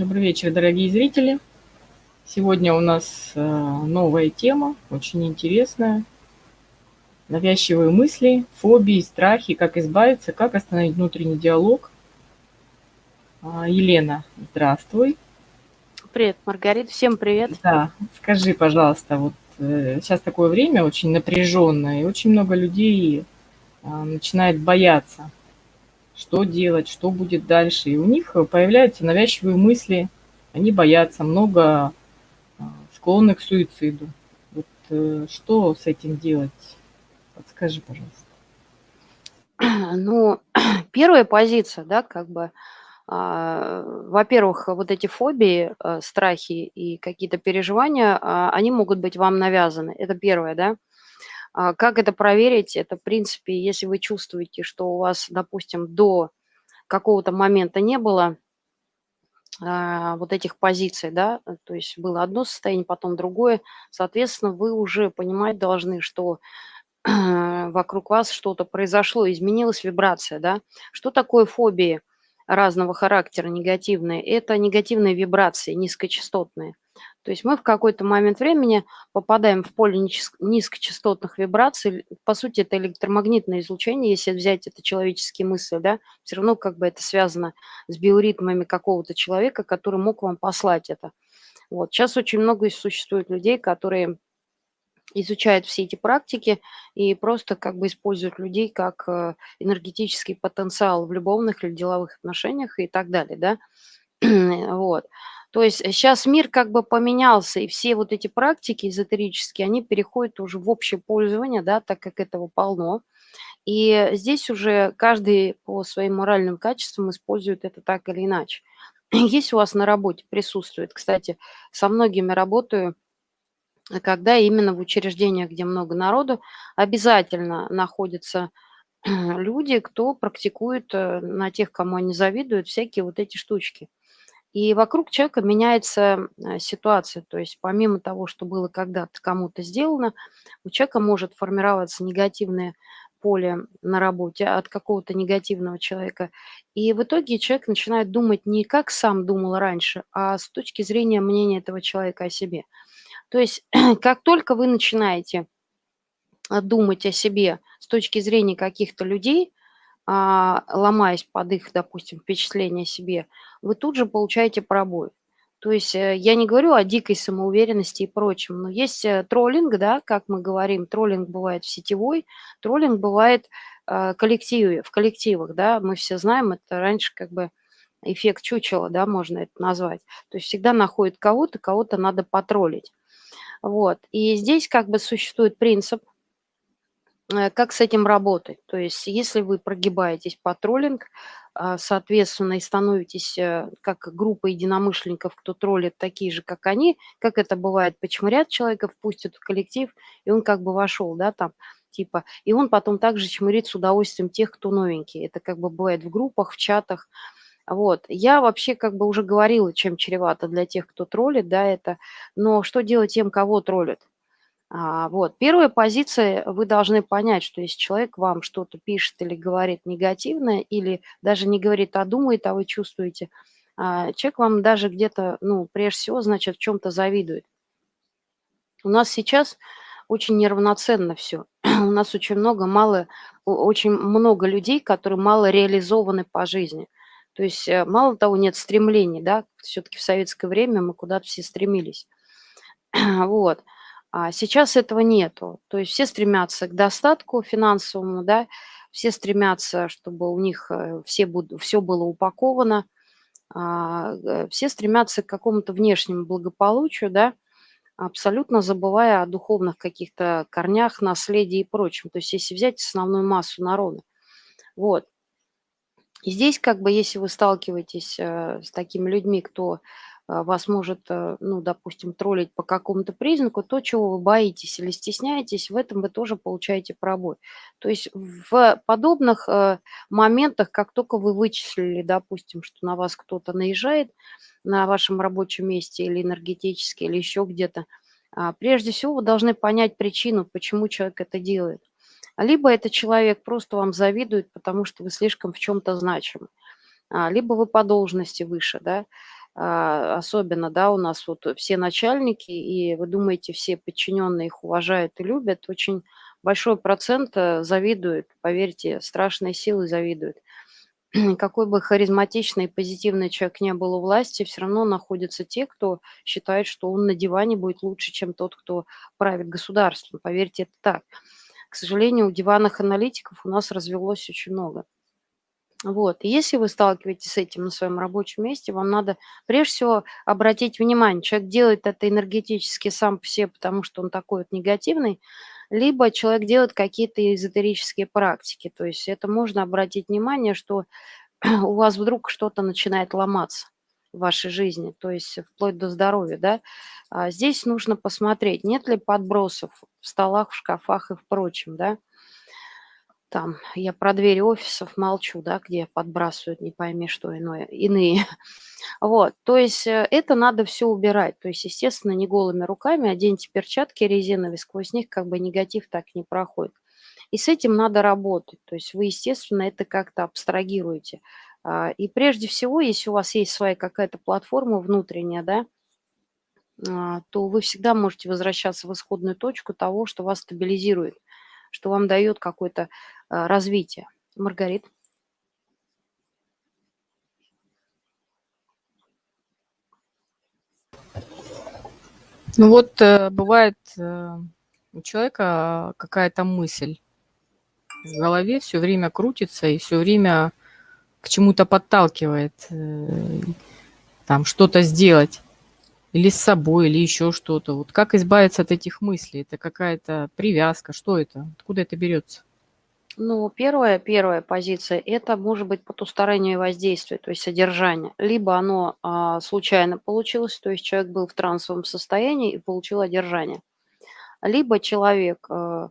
Добрый вечер, дорогие зрители. Сегодня у нас э, новая тема, очень интересная. Навязчивые мысли, фобии, страхи, как избавиться, как остановить внутренний диалог. А, Елена, здравствуй. Привет, Маргарита, всем привет. Да, скажи, пожалуйста, вот э, сейчас такое время очень напряженное, и очень много людей а, начинает бояться что делать, что будет дальше. И у них появляются навязчивые мысли, они боятся, много а, склонны к суициду. Вот э, что с этим делать? Подскажи, пожалуйста. Ну, первая позиция, да, как бы, а, во-первых, вот эти фобии, а, страхи и какие-то переживания, а, они могут быть вам навязаны. Это первое, да. А, как это проверить? Это, в принципе, если вы чувствуете, что у вас, допустим, до какого-то момента не было а, вот этих позиций, да, э, то есть было одно состояние, потом другое, соответственно, вы уже понимать должны, что вокруг вас что-то произошло, изменилась вибрация, да. Что такое фобии разного характера негативные? Это негативные вибрации, низкочастотные. То есть мы в какой-то момент времени попадаем в поле низкочастотных вибраций. По сути, это электромагнитное излучение, если взять это человеческие мысли, да, все равно как бы это связано с биоритмами какого-то человека, который мог вам послать это. Вот. Сейчас очень много существует людей, которые изучают все эти практики и просто как бы используют людей как э, энергетический потенциал в любовных или деловых отношениях и так далее, да. вот. То есть сейчас мир как бы поменялся, и все вот эти практики эзотерические, они переходят уже в общее пользование, да, так как этого полно. И здесь уже каждый по своим моральным качествам использует это так или иначе. Есть у вас на работе присутствует, кстати, со многими работаю, когда именно в учреждениях, где много народу, обязательно находятся люди, кто практикует э, на тех, кому они завидуют, всякие вот эти штучки. И вокруг человека меняется э, ситуация. То есть помимо того, что было когда-то кому-то сделано, у человека может формироваться негативное поле на работе от какого-то негативного человека. И в итоге человек начинает думать не как сам думал раньше, а с точки зрения мнения этого человека о себе. То есть как только вы начинаете э, думать о себе с точки зрения каких-то людей, ломаясь под их, допустим, впечатление о себе, вы тут же получаете пробой. То есть э, я не говорю о дикой самоуверенности и прочем, но есть э, троллинг, да, как мы говорим, троллинг бывает в сетевой, троллинг бывает э, коллективе, в коллективах, да, мы все знаем, это раньше как бы эффект чучела, да, можно это назвать. То есть всегда находит кого-то, кого-то надо потроллить. Вот. И здесь как бы существует принцип, как с этим работать? То есть если вы прогибаетесь по троллинг, а, соответственно, и становитесь э, как группа единомышленников, кто троллит такие же, как они, как это бывает, почмырят человека, впустят в коллектив, и он как бы вошел, да, там, типа, и он потом также чмырит с удовольствием тех, кто новенький. Это как бы бывает в группах, в чатах. Вот. Я вообще как бы уже говорила, чем чревато для тех, кто троллит, да, это. Но что делать тем, кого троллят? А, вот. Первая позиция, вы должны понять, что если человек вам что-то пишет или говорит негативное, или даже не говорит, а думает, а вы чувствуете, а, человек вам даже где-то, ну, прежде всего, значит, в чем-то завидует. У нас сейчас очень неравноценно все. У нас очень много, мало, очень много людей, которые мало реализованы по жизни. То есть э, мало того, нет стремлений, да, все-таки в советское время мы куда-то все стремились. Вот. А сейчас этого нету. То есть все стремятся к достатку финансовому, да, все стремятся, чтобы у них э, все, все было упаковано, а, э, все стремятся к какому-то внешнему благополучию, да, абсолютно забывая о духовных каких-то корнях, наследии и прочем. То есть если взять основную массу народа. Вот. И здесь, как бы, если вы сталкиваетесь э, с такими людьми, кто вас может, э, ну, допустим, троллить по какому-то признаку, то, чего вы боитесь или стесняетесь, в этом вы тоже получаете пробой. То есть в подобных э, моментах, как только вы вычислили, допустим, что на вас кто-то наезжает на вашем рабочем месте или энергетически, или еще где-то, а, прежде всего вы должны понять причину, почему человек это делает. Либо этот человек просто вам завидует, потому что вы слишком в чем-то значимы, а, либо вы по должности выше, да, а, особенно, да, у нас вот все начальники, и вы думаете, все подчиненные их уважают и любят, очень большой процент э, завидует, поверьте, страшные силы завидуют. Какой бы харизматичный и позитивный человек не был у власти, все равно находятся те, кто считает, что он на диване будет лучше, чем тот, кто правит государством. Поверьте, это так. К сожалению, у диванных аналитиков у нас развелось очень много. Вот. И если вы сталкиваетесь с этим на своем рабочем месте, вам надо прежде всего обратить внимание, человек делает это энергетически сам по себе, потому что он такой вот негативный, либо человек делает какие-то эзотерические практики. То есть это можно обратить внимание, что у вас вдруг что-то начинает ломаться в вашей жизни, то есть вплоть до здоровья, да. А здесь нужно посмотреть, нет ли подбросов в столах, в шкафах и в прочем, да там я про двери офисов молчу, да, где подбрасывают не пойми что иное, иные. Вот, то есть э, это надо все убирать. То есть, естественно, не голыми руками, оденьте перчатки резиновые, сквозь них как бы негатив так не проходит. И с этим надо работать. То есть вы, естественно, это как-то абстрагируете. А, и прежде всего, если у вас есть своя какая-то платформа внутренняя, да, а, то вы всегда можете возвращаться в исходную точку того, что вас стабилизирует – что вам дает какое-то а, развитие. Маргарит. Ну вот э, бывает э, у человека какая-то мысль в голове все время крутится и все время к чему-то подталкивает, э, там что-то сделать. Или с собой, или еще что-то. Вот как избавиться от этих мыслей? Это какая-то привязка? Что это? Откуда это берется? Ну, первая, первая позиция– это может быть потустороннее воздействие, то есть содержание. Либо оно а, случайно получилось, то есть человек был в трансовом состоянии и получил одержание. Либо человек, а,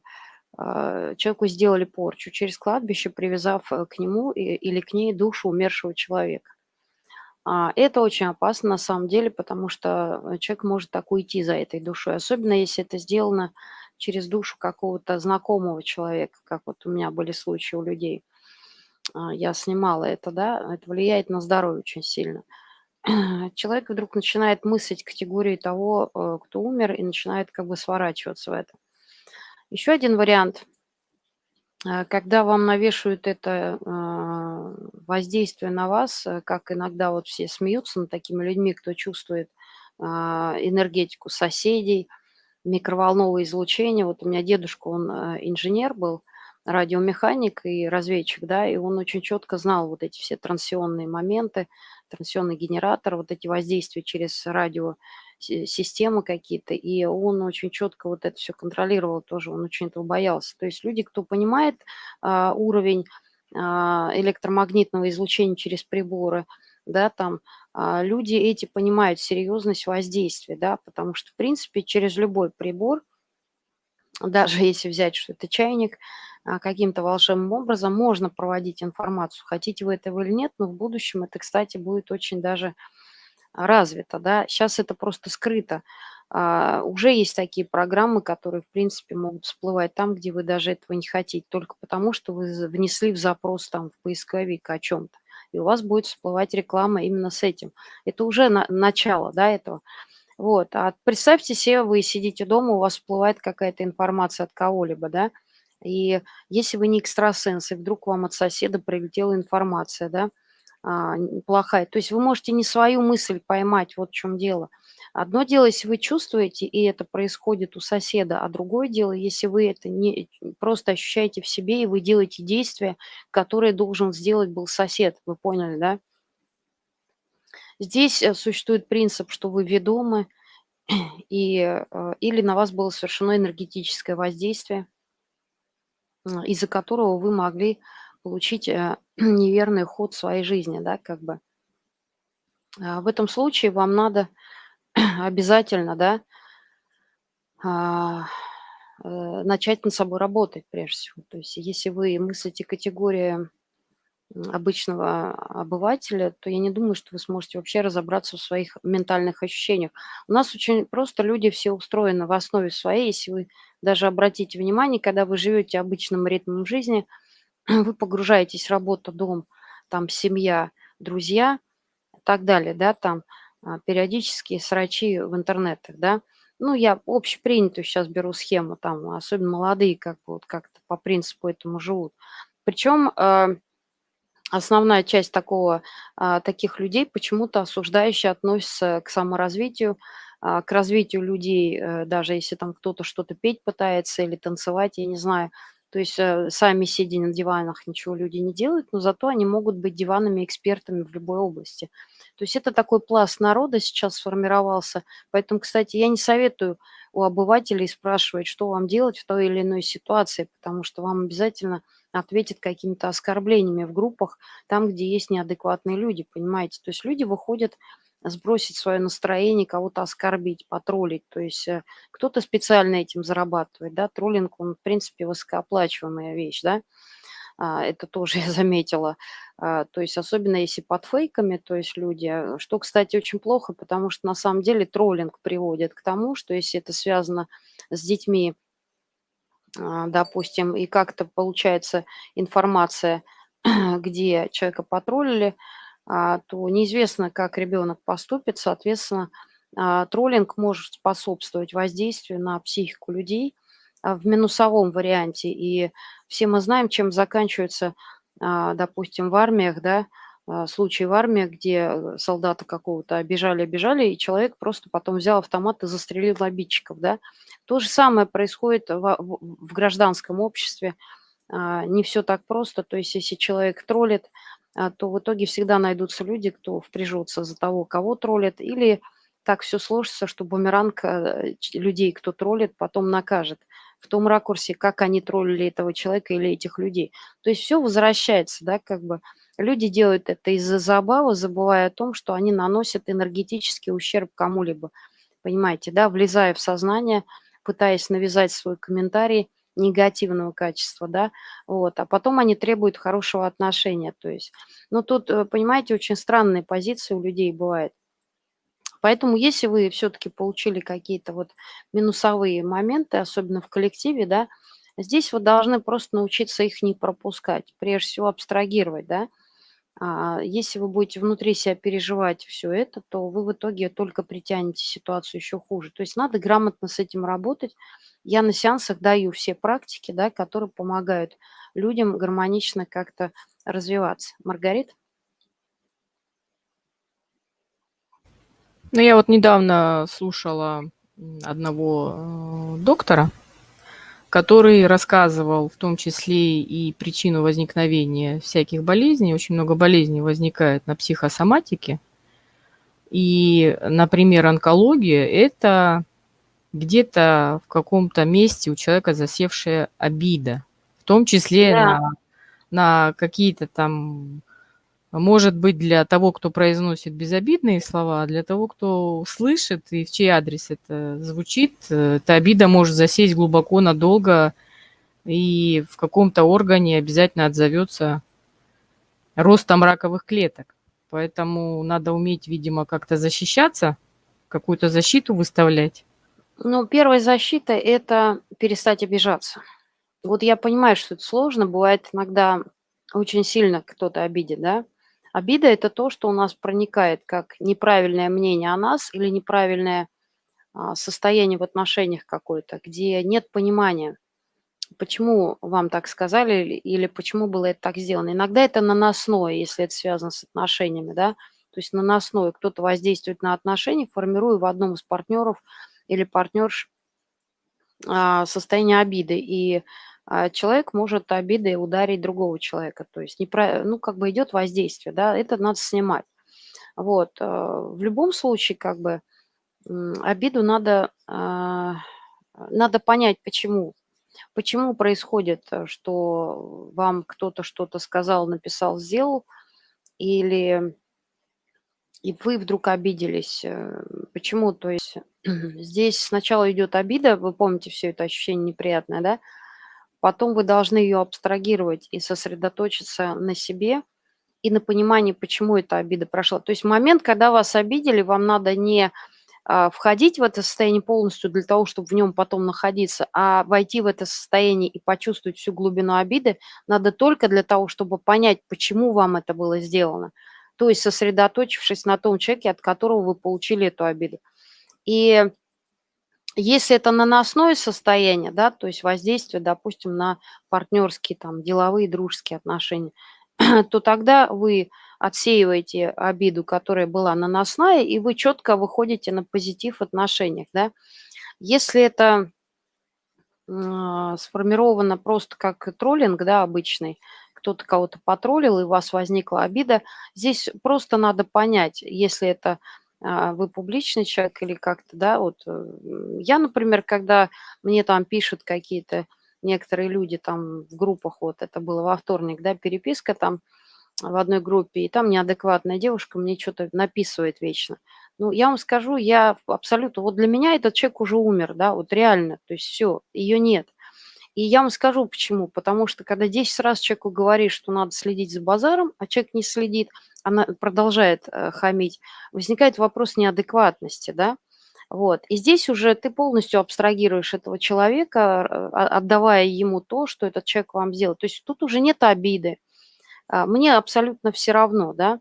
а, человеку сделали порчу через кладбище, привязав э, к нему или к ней душу умершего человека. А, это очень опасно на самом деле, потому что э, человек может так уйти за этой душой, особенно если это сделано через душу какого-то знакомого человека, как вот у меня были случаи у людей. А, я снимала это, да, это влияет на здоровье очень сильно. Человек вдруг начинает мыслить категории того, э, кто умер, и начинает как бы сворачиваться в это. Еще один вариант – когда вам навешивают это а, воздействие на вас, э, как иногда вот все смеются над такими людьми, кто чувствует а, энергетику соседей, микроволновое излучение. Вот у меня дедушка, он э, инженер был, радиомеханик и разведчик, да, и он очень четко знал вот эти все трансионные моменты, трансионный генератор, вот эти воздействия через радио системы какие-то, и он очень четко вот это все контролировал тоже, он очень этого боялся. То есть люди, кто понимает а, уровень а, электромагнитного излучения через приборы, да, там а, люди эти понимают серьезность воздействия, да, потому что, в принципе, через любой прибор, даже если взять, что это чайник, а, каким-то волшебным образом можно проводить информацию, хотите вы этого или нет, но в будущем это, кстати, будет очень даже развито, да. Сейчас это просто скрыто. А, уже есть такие программы, которые, в принципе, могут всплывать там, где вы даже этого не хотите, только потому что вы внесли в запрос там в поисковик о чем-то. И у вас будет всплывать реклама именно с этим. Это уже на, начало, да, этого. Вот. А представьте себе, вы сидите дома, у вас всплывает какая-то информация от кого-либо, да, и если вы не экстрасенс, и вдруг вам от соседа прилетела информация, да, плохая. То есть вы можете не свою мысль поймать, вот в чем дело. Одно дело, если вы чувствуете, и это происходит у соседа, а другое дело, если вы это не просто ощущаете в себе, и вы делаете действия, которые должен сделать был сосед. Вы поняли, да? Здесь э, существует принцип, что вы ведомы, и, э, или на вас было совершено энергетическое воздействие, из-за которого вы могли получить э, неверный ход своей жизни, да, как бы. А, в этом случае вам надо обязательно, да, а, э, начать над собой работать прежде всего. То есть если вы мыслите категории обычного обывателя, то я не думаю, что вы сможете вообще разобраться в своих ментальных ощущениях. У нас очень просто люди все устроены в основе своей. Если вы даже обратите внимание, когда вы живете обычным ритмом жизни – вы погружаетесь в работу, дом, там семья, друзья и так далее, да, там а, периодические срачи в интернетах, да. Ну, я общепринятую сейчас беру схему, там, особенно молодые как бы вот как-то по принципу этому живут. Причем э, основная часть такого, а, таких людей почему-то осуждающе относится к саморазвитию, а, к развитию людей, э, даже если там кто-то что-то петь пытается или танцевать, я не знаю. То есть э, сами сидя на диванах ничего люди не делают, но зато они могут быть диванными экспертами в любой области. То есть это такой пласт народа сейчас сформировался. Поэтому, кстати, я не советую у обывателей спрашивать, что вам делать в той или иной ситуации, потому что вам обязательно ответят какими-то оскорблениями в группах, там, где есть неадекватные люди, понимаете. То есть люди выходят сбросить свое настроение, кого-то оскорбить, потроллить. То есть э, кто-то специально этим зарабатывает, да, троллинг, он, в принципе, высокооплачиваемая вещь, да, а, это тоже я заметила. А, то есть особенно если под фейками, то есть люди, э, что, кстати, очень плохо, потому что на самом деле троллинг приводит к тому, что если это связано с детьми, а, допустим, и как-то получается информация, где человека потроллили, а, то неизвестно, как ребенок поступит. Соответственно, а, троллинг может способствовать воздействию на психику людей в минусовом варианте. И все мы знаем, чем заканчивается, допустим, в армиях, да, случаи в армии, где солдата какого-то обижали, обижали, и человек просто потом взял автомат и застрелил обидчиков, да. То же самое происходит в, в, гражданском обществе. Не все так просто, то есть если человек троллит, а, то в итоге всегда найдутся люди, кто впряжется за того, кого троллят, или так все сложится, что бумеранг э, людей, кто троллит, потом накажет в том ракурсе, как они троллили этого человека или этих людей. То есть все возвращается, да, как бы люди делают это из-за забавы, забывая о том, что они наносят энергетический ущерб кому-либо, понимаете, да, влезая в сознание, пытаясь навязать свой комментарий, негативного качества, да, вот, а потом они требуют хорошего отношения, то есть, ну, тут, э, понимаете, очень странные позиции у людей бывают. Поэтому если вы все-таки получили какие-то вот минусовые моменты, особенно в коллективе, да, здесь вы должны просто научиться их не пропускать, прежде всего абстрагировать, да, если вы будете внутри себя переживать все это, то вы в итоге только притянете ситуацию еще хуже. То есть надо грамотно с этим работать. Я на сеансах даю все практики, да, которые помогают людям гармонично как-то развиваться. Маргарита? Ну, я вот недавно слушала одного э, доктора, который рассказывал в том числе и причину возникновения всяких болезней. Очень много болезней возникает на психосоматике. И, например, онкология – это где-то в каком-то месте у человека засевшая обида, в том числе да. на, на какие-то там может быть, для того, кто произносит безобидные слова, а для того, кто слышит и в чей адрес это звучит, э, эта обида может засесть глубоко, надолго, и в каком-то органе обязательно отзовется ростом раковых клеток. Поэтому надо уметь, видимо, как-то защищаться, какую-то защиту выставлять. Ну, первая защита – это перестать обижаться. Вот я понимаю, что это сложно, бывает иногда очень сильно кто-то обидит, да, Обида – это то, что у нас проникает как неправильное мнение о нас или неправильное а, состояние в отношениях какое-то, где нет понимания, почему вам так сказали или почему было это так сделано. Иногда это наносное, если это связано с отношениями, да, то есть наносное. Кто-то воздействует на отношения, формируя в одном из партнеров или партнерш а, состояние обиды. И человек может обидой ударить другого человека. То есть, непро... ну, как бы идет воздействие, да, это надо снимать. Вот. Э, в любом случае, как бы, обиду надо, а, надо понять, почему. Почему происходит, э, что вам кто-то что-то сказал, написал, сделал, или и вы вдруг обиделись. Э, почему? То есть здесь сначала идет обида, вы помните все это ощущение неприятное, да? Потом вы должны ее абстрагировать и сосредоточиться на себе и на понимании, почему эта обида прошла. То есть момент, когда вас обидели, вам надо не а, входить в это состояние полностью для того, чтобы в нем потом находиться, а войти в это состояние и почувствовать всю глубину обиды, надо только для того, чтобы понять, почему вам это было сделано. то есть сосредоточившись на том человеке, от которого вы получили эту обиду. И если это наносное состояние, да, то есть воздействие, допустим, на партнерские, там, деловые, дружеские отношения, то тогда вы отсеиваете обиду, которая была наносная, и вы четко выходите на позитив в отношениях, да. Если это э, сформировано просто как троллинг, да, обычный, кто-то кого-то потроллил, и у вас возникла обида, здесь просто надо понять, если это вы публичный человек или как-то, да, вот э, я, например, когда мне там пишут какие-то некоторые люди там в группах, вот это было во вторник, да, переписка там в одной группе, и там неадекватная девушка мне что-то написывает вечно. Ну, я вам скажу, я абсолютно, вот для меня этот человек уже умер, да, вот реально, то есть все, ее нет. И я вам скажу почему. Потому что когда 10 раз человеку говоришь, что надо следить за базаром, а человек не следит, она продолжает э, хамить, возникает вопрос неадекватности, да. Вот. И здесь уже ты полностью абстрагируешь этого человека, э, отдавая ему то, что этот человек вам сделал. То есть тут уже нет обиды. А, мне абсолютно все равно, да.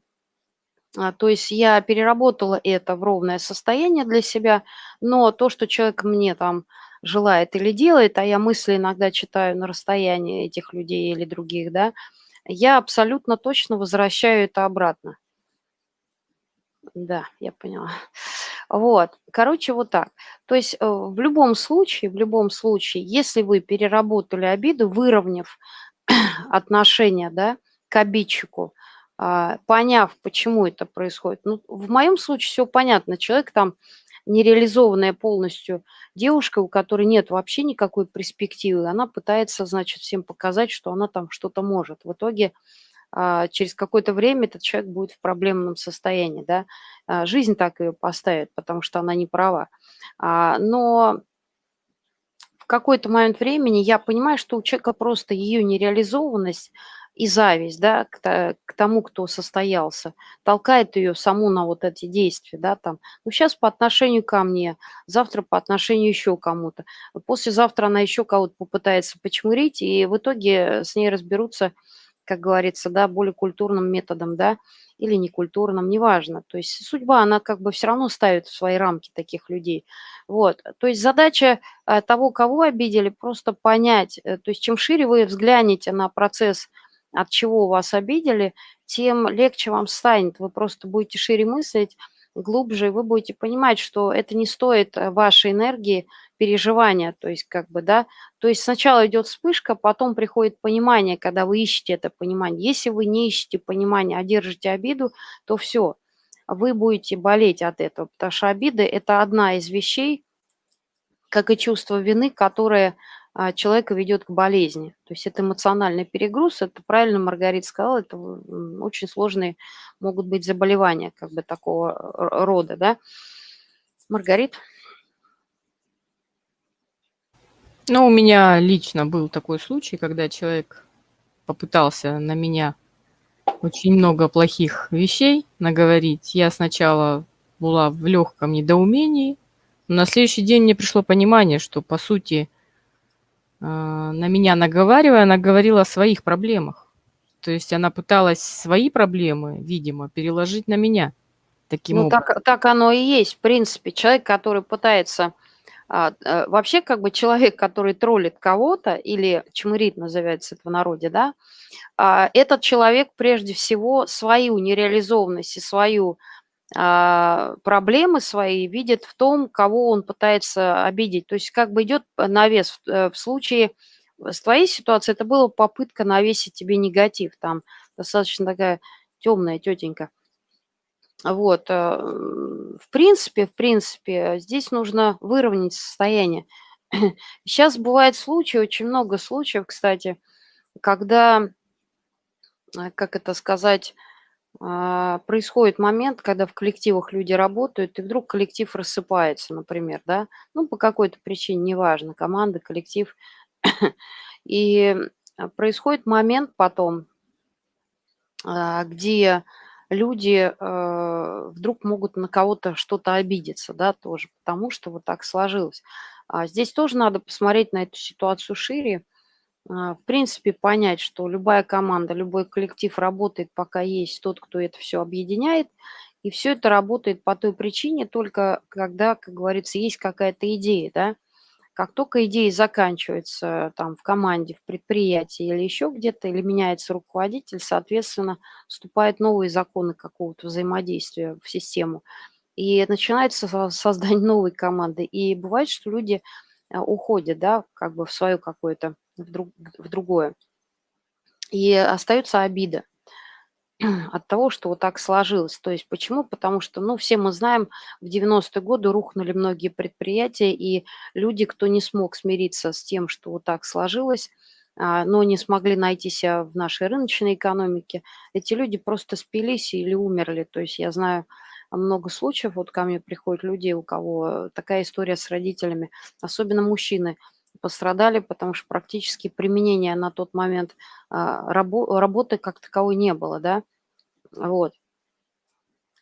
А, то есть я переработала это в ровное состояние для себя, но то, что человек мне там желает или делает, а я мысли иногда читаю на расстоянии этих людей или других, да, я абсолютно точно возвращаю это обратно. Да, я поняла. Вот, короче, вот так. То есть э, в любом случае, в любом случае, если вы переработали обиду, выровняв отношения, да, к обидчику, а, поняв, почему это происходит. Ну, в моем случае все понятно. Человек там нереализованная полностью девушка, у которой нет вообще никакой перспективы, она пытается, значит, всем показать, что она там что-то может. В итоге а, через какое-то время этот человек будет в проблемном состоянии, да. А, жизнь так ее поставит, потому что она не права. А, но в какой-то момент времени я понимаю, что у человека просто ее нереализованность – и зависть, да, к, к тому, кто состоялся, толкает ее саму на вот эти действия, да, там, ну, сейчас по отношению ко мне, завтра по отношению еще кому-то, послезавтра она еще кого-то попытается почмурить, и в итоге с ней разберутся, как говорится, да, более культурным методом, да, или некультурным, неважно. То есть судьба, она как бы все равно ставит в свои рамки таких людей. Вот. То есть задача э, того, кого обидели, просто понять. Э, то есть чем шире вы взглянете на процесс от чего вас обидели, тем легче вам станет. Вы просто будете шире мыслить, глубже, вы будете понимать, что это не стоит э, вашей энергии, переживания, то есть как бы, да, то есть сначала идет вспышка, потом приходит понимание, когда вы ищете это понимание. Если вы не ищете понимания, а держите обиду, то все, вы будете болеть от этого, потому что обида – это одна из вещей, как и чувство вины, которое человека ведет к болезни. То есть это эмоциональный перегруз, это правильно Маргарита сказала, это очень сложные могут быть заболевания как бы такого рода, да. Маргарит? Ну, у меня лично был такой случай, когда человек попытался на меня очень много плохих вещей наговорить. Я сначала была в легком недоумении, но на следующий день мне пришло понимание, что, по сути, а, на меня наговаривая, она говорила о своих проблемах. То есть она пыталась свои проблемы, видимо, переложить на меня. Таким ну, образом. так, так оно и есть. В принципе, человек, который пытается... А, а, вообще, как бы человек, который троллит кого-то или чмырит, называется это в народе, да, а, этот человек прежде всего свою нереализованность и свою а, проблемы свои видит в том, кого он пытается обидеть. То есть как бы идет навес. В, э, случае с твоей ситуацией это была попытка навесить тебе негатив. Там достаточно такая темная тетенька. Вот. Э, в принципе, в принципе, здесь нужно выровнять состояние. Сейчас бывает случаи, очень много случаев, кстати, когда, э, как это сказать, а, происходит момент, когда в коллективах люди работают, и вдруг коллектив рассыпается, например, да, ну, по какой-то причине, неважно, команда, коллектив. И а, происходит момент потом, а, где люди вдруг могут на кого-то что-то обидеться, да, тоже, потому что вот так сложилось. Здесь тоже надо посмотреть на эту ситуацию шире, а, в принципе, понять, что любая команда, любой коллектив работает, пока есть тот, кто это все объединяет, и все это работает по той причине только когда, как говорится, есть какая-то идея, да. Как только идея заканчивается там в команде, в предприятии или еще где-то, или меняется руководитель, соответственно, вступают новые законы какого-то взаимодействия в систему. И начинается создание новой команды. И бывает, что люди а, уходят, да, как бы в свое какое-то, в, друг, в другое. И остается обида от того, что вот так сложилось. То есть почему? Потому что, ну, все мы знаем, в 90-е годы рухнули многие предприятия, и люди, кто не смог смириться с тем, что вот так сложилось, а, но не смогли найти себя в нашей рыночной экономике, эти люди просто спились или умерли. То есть я знаю много случаев, вот ко мне приходят люди, у кого такая история с родителями, особенно мужчины, пострадали, потому что практически применения на тот момент а, рабо работы как таковой не было, да, вот.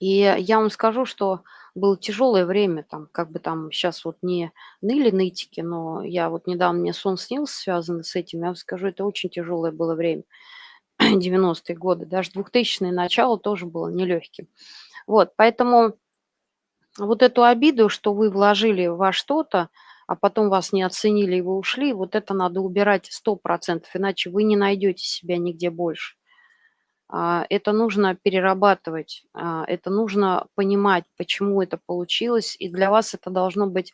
И я вам скажу, что было тяжелое время, там, как бы там сейчас вот не ныли нытики, но я вот недавно, мне сон снился, связанный с этим, я вам скажу, это очень тяжелое было время, 90-е годы, даже 2000-е начало тоже было нелегким. Вот, поэтому вот эту обиду, что вы вложили во что-то, а потом вас не оценили и вы ушли, вот это надо убирать 100%, иначе вы не найдете себя нигде больше. А, это нужно перерабатывать, а, это нужно понимать, почему это получилось, и для вас это должно быть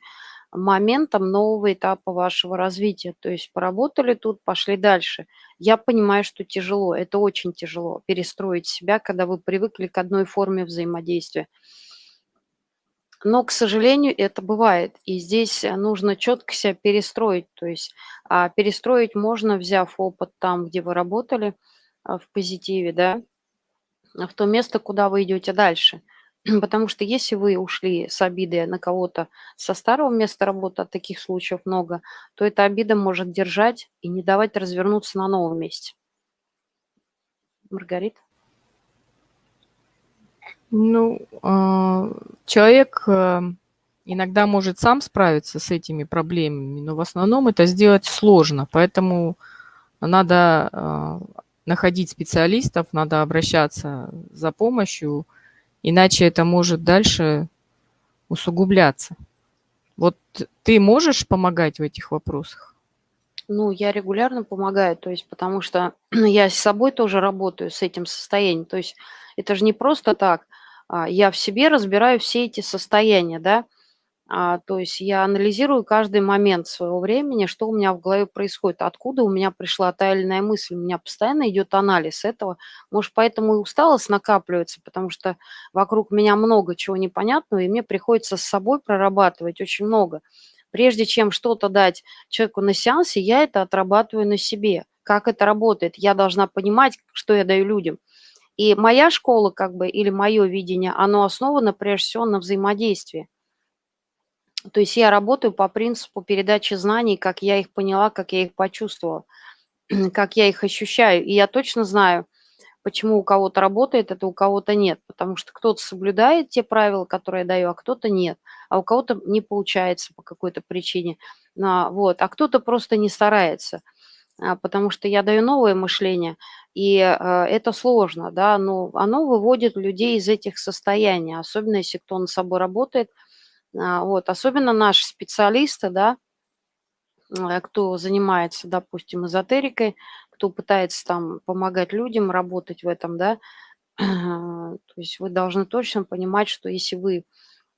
моментом нового этапа вашего развития. То есть поработали тут, пошли дальше. Я понимаю, что тяжело, это очень тяжело перестроить себя, когда вы привыкли к одной форме взаимодействия. Но, к сожалению, это бывает. И здесь нужно четко себя перестроить. То есть а, перестроить можно, взяв опыт там, где вы работали, а, в позитиве, да, в то место, куда вы идете дальше. Потому что если вы ушли с обидой на кого-то со старого места работы, а таких случаев много, то эта обида может держать и не давать развернуться на новом месте. Маргарита? Ну, а, человек э, иногда может сам справиться с этими проблемами, но в основном это сделать сложно, поэтому надо а, находить специалистов, надо обращаться за помощью, иначе это может дальше усугубляться. Вот ты можешь помогать в этих вопросах? Ну, я регулярно помогаю, то есть потому что я с собой тоже работаю, с этим состоянием. То есть это же не просто так. А, я в себе разбираю все эти состояния, да, то есть я анализирую каждый момент своего времени, что у меня в голове происходит, откуда у меня пришла та мысль. У меня постоянно идет анализ этого. Может, поэтому и усталость накапливается, потому что вокруг меня много чего непонятного, и мне приходится с собой прорабатывать очень много. Прежде чем что-то дать человеку на сеансе, я это отрабатываю на себе. Как это работает? Я должна понимать, что я даю людям – и моя школа, как бы, или мое видение, оно основано прежде всего на взаимодействии. То есть я работаю по принципу передачи знаний, как я их поняла, как я их почувствовала, как я их ощущаю. И я точно знаю, почему у кого-то работает это, у кого-то нет. Потому что кто-то соблюдает те правила, которые я даю, а кто-то нет. А у кого-то не получается по какой-то причине. А, вот. а кто-то просто не старается. А, потому что я даю новое мышление, и а, это сложно, да, но оно выводит людей из этих состояний, особенно если кто над собой работает, вот, особенно наши специалисты, да, кто занимается, допустим, эзотерикой, кто пытается там помогать людям работать в этом, да, то есть вы должны точно понимать, что если вы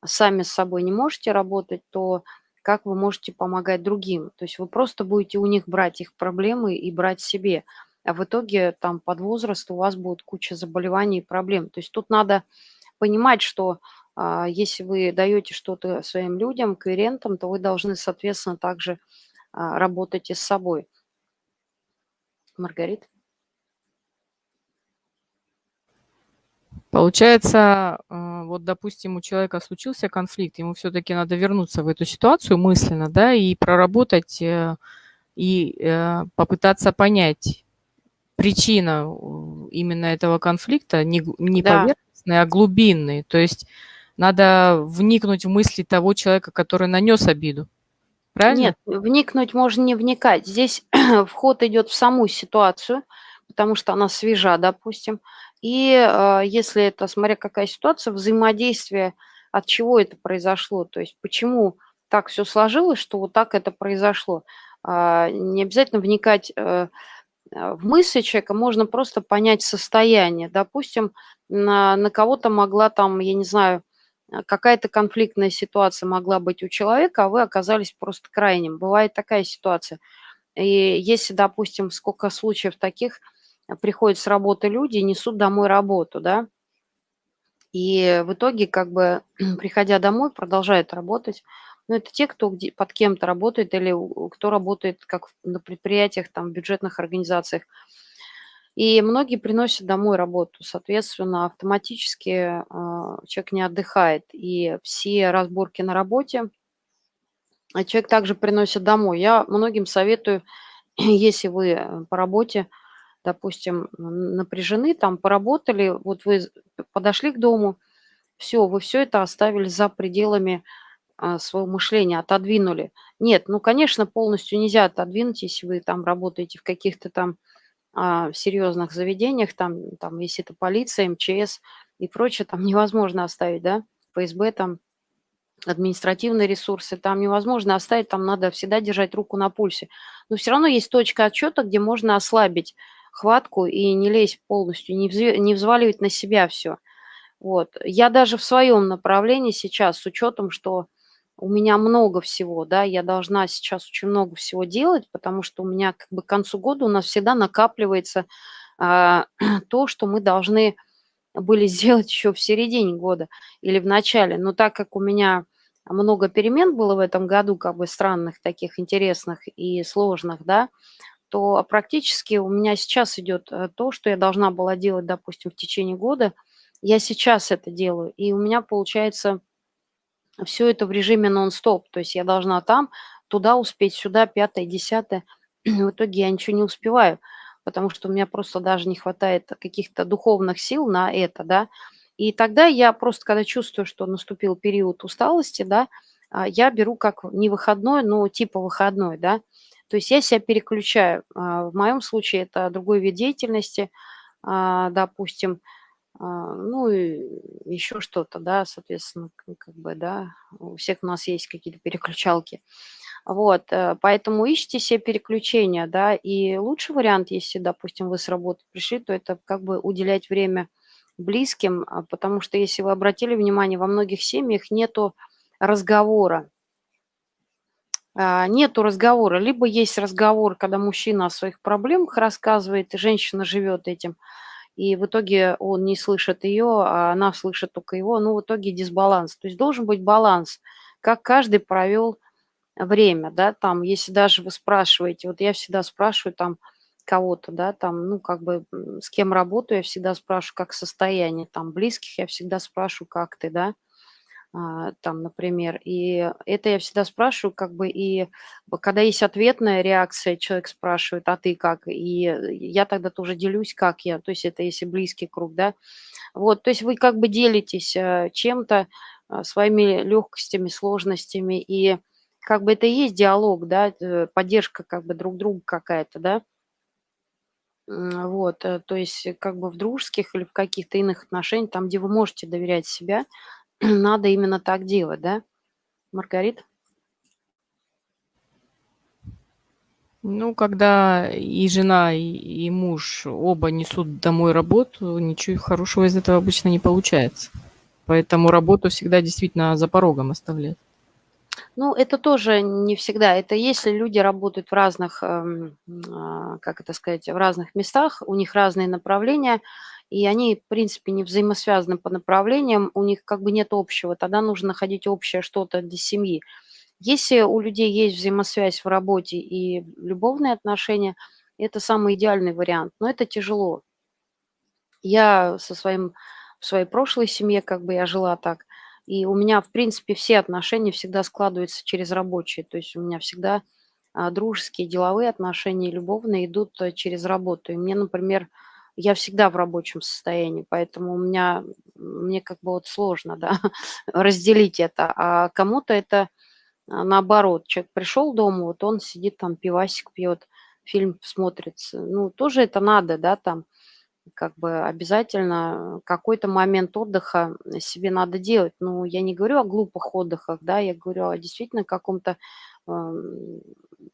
сами с собой не можете работать, то как вы можете помогать другим. То есть вы просто будете у них брать их проблемы и брать себе. А в итоге там под возраст у вас будет куча заболеваний и проблем. То есть тут надо понимать, что а, если вы даете что-то своим людям, клиентам, то вы должны, соответственно, также а, работать и с собой. Маргарита? Получается, а, вот, допустим, у человека случился конфликт, ему все-таки надо вернуться в эту ситуацию мысленно, да, и проработать, э, и э, попытаться понять причину именно этого конфликта, не, не да. поверхностный, а глубинный. То есть надо вникнуть в мысли того человека, который нанес обиду. Правильно? Нет, вникнуть можно не вникать. Здесь вход идет в саму ситуацию, потому что она свежа, допустим. И э, если это, смотря какая ситуация, взаимодействие, от чего это произошло, то есть почему так все сложилось, что вот так это произошло. А, не обязательно вникать э, в мысли человека, можно просто понять состояние. Допустим, на, на кого-то могла там, я не знаю, какая-то конфликтная ситуация могла быть у человека, а вы оказались просто крайним. Бывает такая ситуация. И если, допустим, сколько случаев таких, а, приходят с работы люди и несут домой работу, да, и в итоге, как бы, приходя домой, продолжают работать. Но это те, кто где, под кем-то работает или кто работает как на предприятиях, там, в бюджетных организациях. И многие приносят домой работу, соответственно, автоматически э, человек не отдыхает. И все разборки на работе а человек также приносит домой. Я многим советую, если вы э, по работе, допустим, напряжены, там поработали, вот вы подошли к дому, все, вы все это оставили за пределами а, своего мышления, отодвинули. Нет, ну, конечно, полностью нельзя отодвинуть, если вы там работаете в каких-то там а, в серьезных заведениях, там, там, если это полиция, МЧС и прочее, там невозможно оставить, да, ФСБ, там, административные ресурсы, там невозможно оставить, там надо всегда держать руку на пульсе. Но все равно есть точка отчета, где можно ослабить хватку и не лезть полностью, не, вз... не взваливать на себя все. Вот. Я даже в своем направлении сейчас, с учетом, что у меня много всего, да, я должна сейчас очень много всего делать, потому что у меня как бы к концу года у нас всегда накапливается а, то, что мы должны были сделать еще в середине года или в начале. Но так как у меня много перемен было в этом году, как бы странных, таких интересных и сложных, да, то практически у меня сейчас идет э, то, что я должна была делать, допустим, в течение года, я сейчас это делаю. И у меня получается все это в режиме нон-стоп. То есть я должна там, туда успеть, сюда, пятое, десятое. В итоге я ничего не успеваю, потому что у меня просто даже не хватает каких-то духовных сил на это, да. И тогда я просто, когда чувствую, что наступил период усталости, да, а, я беру как не выходной, но типа выходной, да. То есть я себя переключаю. А, в моем случае это другой вид деятельности, а, допустим, ну и еще что-то, да, соответственно, как бы, да, у всех у нас есть какие-то переключалки. Вот, э, поэтому ищите себе переключения, да, и лучший вариант, если, допустим, вы с работы пришли, то это как бы уделять время близким, а, потому что, если вы обратили внимание, во многих семьях нету разговора, нету разговора, либо есть разговор, когда мужчина о своих проблемах рассказывает, и женщина живет этим, и в итоге он не слышит ее, а она слышит только его. Ну, в итоге дисбаланс. То есть должен быть баланс, как каждый провел время, да, там, если даже вы спрашиваете, вот я всегда спрашиваю там кого-то, да, там, ну, как бы с кем работаю, я всегда спрашиваю, как состояние, там, близких я всегда спрашиваю, как ты, да, там, например. И это я всегда спрашиваю, как бы, и когда есть ответная реакция, человек спрашивает, а ты как? И я тогда тоже делюсь, как я, то есть это если близкий круг, да. Вот, то есть вы как бы делитесь э, чем-то, а, своими легкостями, сложностями, и как бы это и есть диалог, да, э, поддержка как бы друг друга какая-то, да. Вот, э, то есть как бы в дружеских или в каких-то иных отношениях, там, где вы можете доверять себя, надо именно так делать, да, Маргарит? Ну, когда и жена, и, и муж оба несут домой работу, ничего хорошего из этого обычно не получается. Поэтому работу всегда действительно за порогом оставлять. Ну, это тоже не всегда. Это если люди работают в разных, эм, а, как это сказать, в разных местах, у них разные направления, и они, в принципе, не взаимосвязаны по направлениям, у них как бы нет общего, тогда нужно находить общее что-то для семьи. Если у людей есть взаимосвязь в работе и любовные отношения, это самый идеальный вариант, но это тяжело. Я со своим, в своей прошлой семье, как бы я жила так, и у меня, в принципе, все отношения всегда складываются через рабочие, то есть у меня всегда а, дружеские, деловые отношения, любовные идут э, через работу. И мне, например, я всегда в рабочем состоянии, поэтому у меня, мне как бы вот сложно, да, разделить это. А кому-то это А наоборот, человек пришел дома, вот он сидит там, пивасик пьет, фильм смотрит. Ну, тоже это надо, да, там, как бы обязательно какой-то момент отдыха себе надо делать. Ну, я не говорю о глупых отдыхах, да, я говорю о действительно каком-то, эм,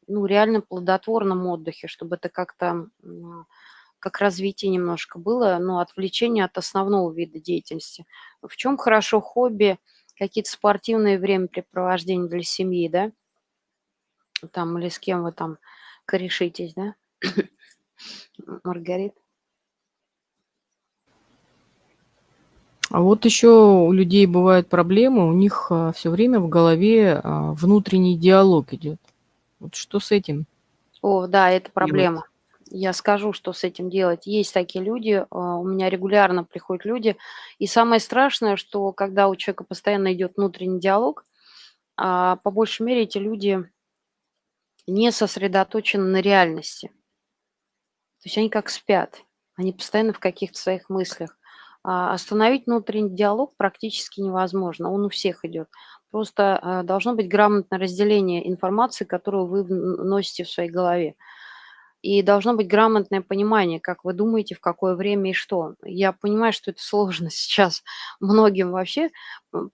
ну, реально плодотворном отдыхе, чтобы это как-то как развитие немножко было, ну, отвлечение от основного вида деятельности. В чем хорошо хобби, какие-то спортивные времяпрепровождения для семьи, да? Там или с кем вы там корешитесь, да? Маргарит? А вот еще у людей бывают проблемы, у них а, все время в голове а, внутренний диалог идет. Вот что с этим? О, да, это проблема. Я скажу, что с этим делать. Есть такие люди, а, у меня регулярно приходят люди. И самое страшное, что когда у человека постоянно идет внутренний диалог, по большей мере эти люди не сосредоточены на реальности. То есть они как спят, они постоянно в каких-то своих мыслях. А, остановить внутренний диалог практически невозможно, он у всех идет. Просто а, должно быть грамотное разделение информации, которую вы носите в своей голове. И должно быть грамотное понимание, как вы думаете, в какое время и что. Я понимаю, что это сложно сейчас многим вообще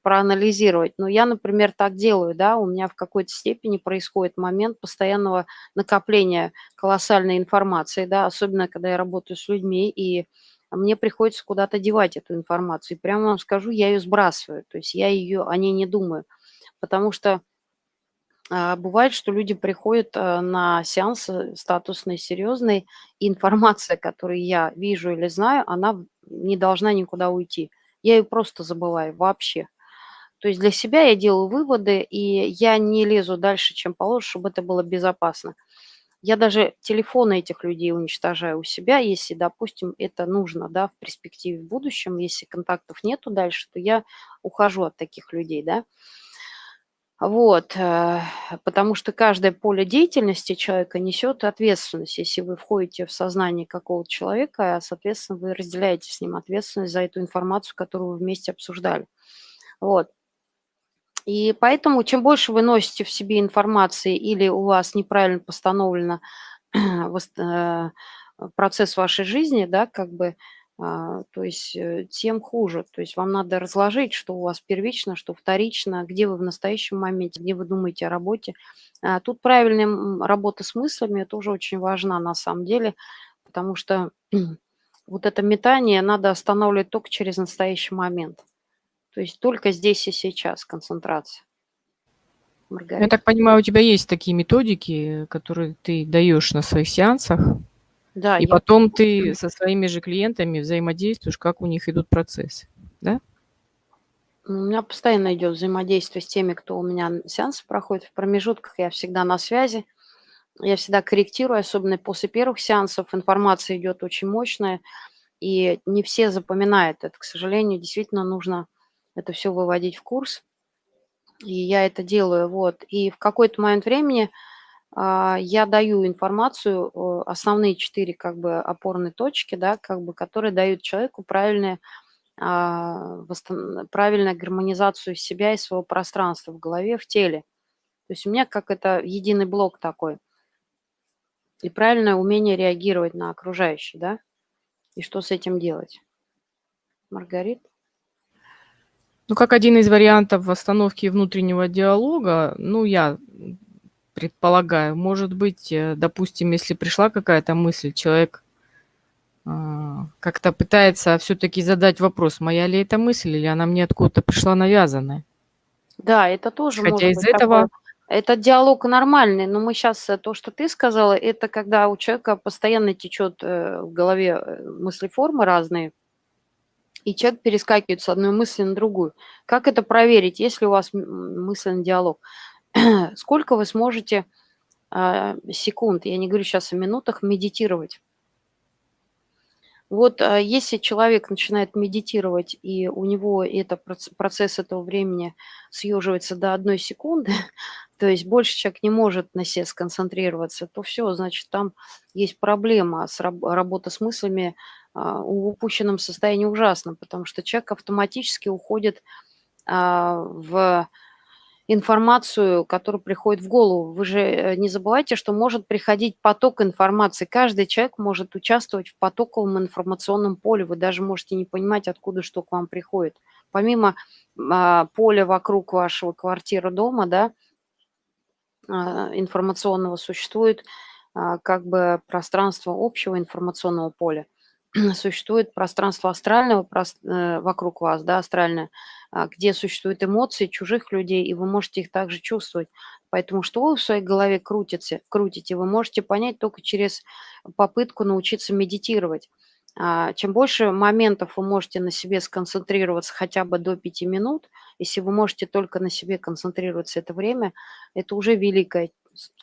проанализировать, но я, например, так делаю, да, у меня в какой-то степени происходит момент постоянного накопления колоссальной информации, да, особенно когда я работаю с людьми, и мне приходится куда-то девать эту информацию. И прямо вам скажу, я ее сбрасываю, то есть я ее, о ней не думаю, потому что бывает, что люди приходят а, на сеансы статусные, серьезные, и информация, которую я вижу или знаю, она не должна никуда уйти. Я ее просто забываю вообще. То есть для себя я делаю выводы, и я не лезу дальше, чем положено, чтобы это было безопасно. Я даже телефоны этих людей уничтожаю у себя, если, допустим, это нужно, да, в перспективе в будущем, если контактов нету дальше, то я ухожу от таких людей, да. Вот, э, потому что каждое поле деятельности человека несет ответственность. Если вы входите в сознание какого-то человека, соответственно, вы разделяете с ним ответственность за эту информацию, которую вы вместе обсуждали. Вот. И поэтому чем больше вы носите в себе информации или у вас неправильно постановлено э, процесс вашей жизни, да, как бы, а, то есть э, тем хуже. То есть вам надо разложить, что у вас первично, что вторично, где вы в настоящем моменте, где вы думаете о работе. А, тут правильная работа с мыслями тоже очень важна на самом деле, потому что вот это метание надо останавливать только через настоящий момент. То есть только здесь и сейчас концентрация. Маргарита. Я так понимаю, у тебя есть такие методики, которые ты даешь на своих сеансах, да, и я... потом ты со своими же клиентами взаимодействуешь, как у них идут процессы, да? У меня постоянно идет взаимодействие с теми, кто у меня сеансы проходит. В промежутках я всегда на связи. Я всегда корректирую, особенно после первых сеансов. Информация идет очень мощная, и не все запоминают это. К сожалению, действительно нужно это все выводить в курс. И я это делаю, вот. И в какой-то момент времени я даю информацию, основные четыре как бы опорные точки, да, как бы, которые дают человеку правильные, а, правильную гармонизацию себя и своего пространства в голове, в теле. То есть у меня как это единый блок такой. И правильное умение реагировать на окружающий, да, и что с этим делать. Маргарита? Ну, как один из вариантов восстановки внутреннего диалога, ну, я предполагаю, может быть, э, допустим, если пришла какая-то мысль, человек а, как-то пытается все-таки задать вопрос, моя ли это мысль, или она мне откуда-то пришла навязанная. Да, это тоже Хотя может из быть этого... Такое. Это диалог нормальный, но мы сейчас, э, то, что ты сказала, это когда у человека постоянно течет э, в голове мысли-формы разные, и человек перескакивает с одной мысли на другую. Как это проверить, если у вас мысленный диалог? Сколько вы сможете э, секунд, я не говорю сейчас о минутах, медитировать? Вот э, если человек начинает медитировать, и у него это, процесс этого времени съеживается до одной секунды, то есть больше человек не может на себе сконцентрироваться, то все, значит, там есть проблема с раб работа с мыслями а, в упущенном состоянии ужасно, потому что человек автоматически уходит а, в информацию, которая приходит в голову. Вы же э, не забывайте, что может приходить поток информации. Каждый человек может участвовать в потоковом информационном поле. Вы даже можете не понимать, откуда что к вам приходит. Помимо а, поля вокруг вашего квартиры, дома, да, а, информационного существует а, как бы пространство общего информационного поля. Существует пространство астрального э, вокруг вас, да, астральное, а, где существуют эмоции чужих людей, и вы можете их также чувствовать. Поэтому что вы в своей голове крутите, крутите, вы можете понять только через попытку научиться медитировать. А, чем больше моментов вы можете на себе сконцентрироваться хотя бы до 5 минут, если вы можете только на себе концентрироваться это время, это уже великая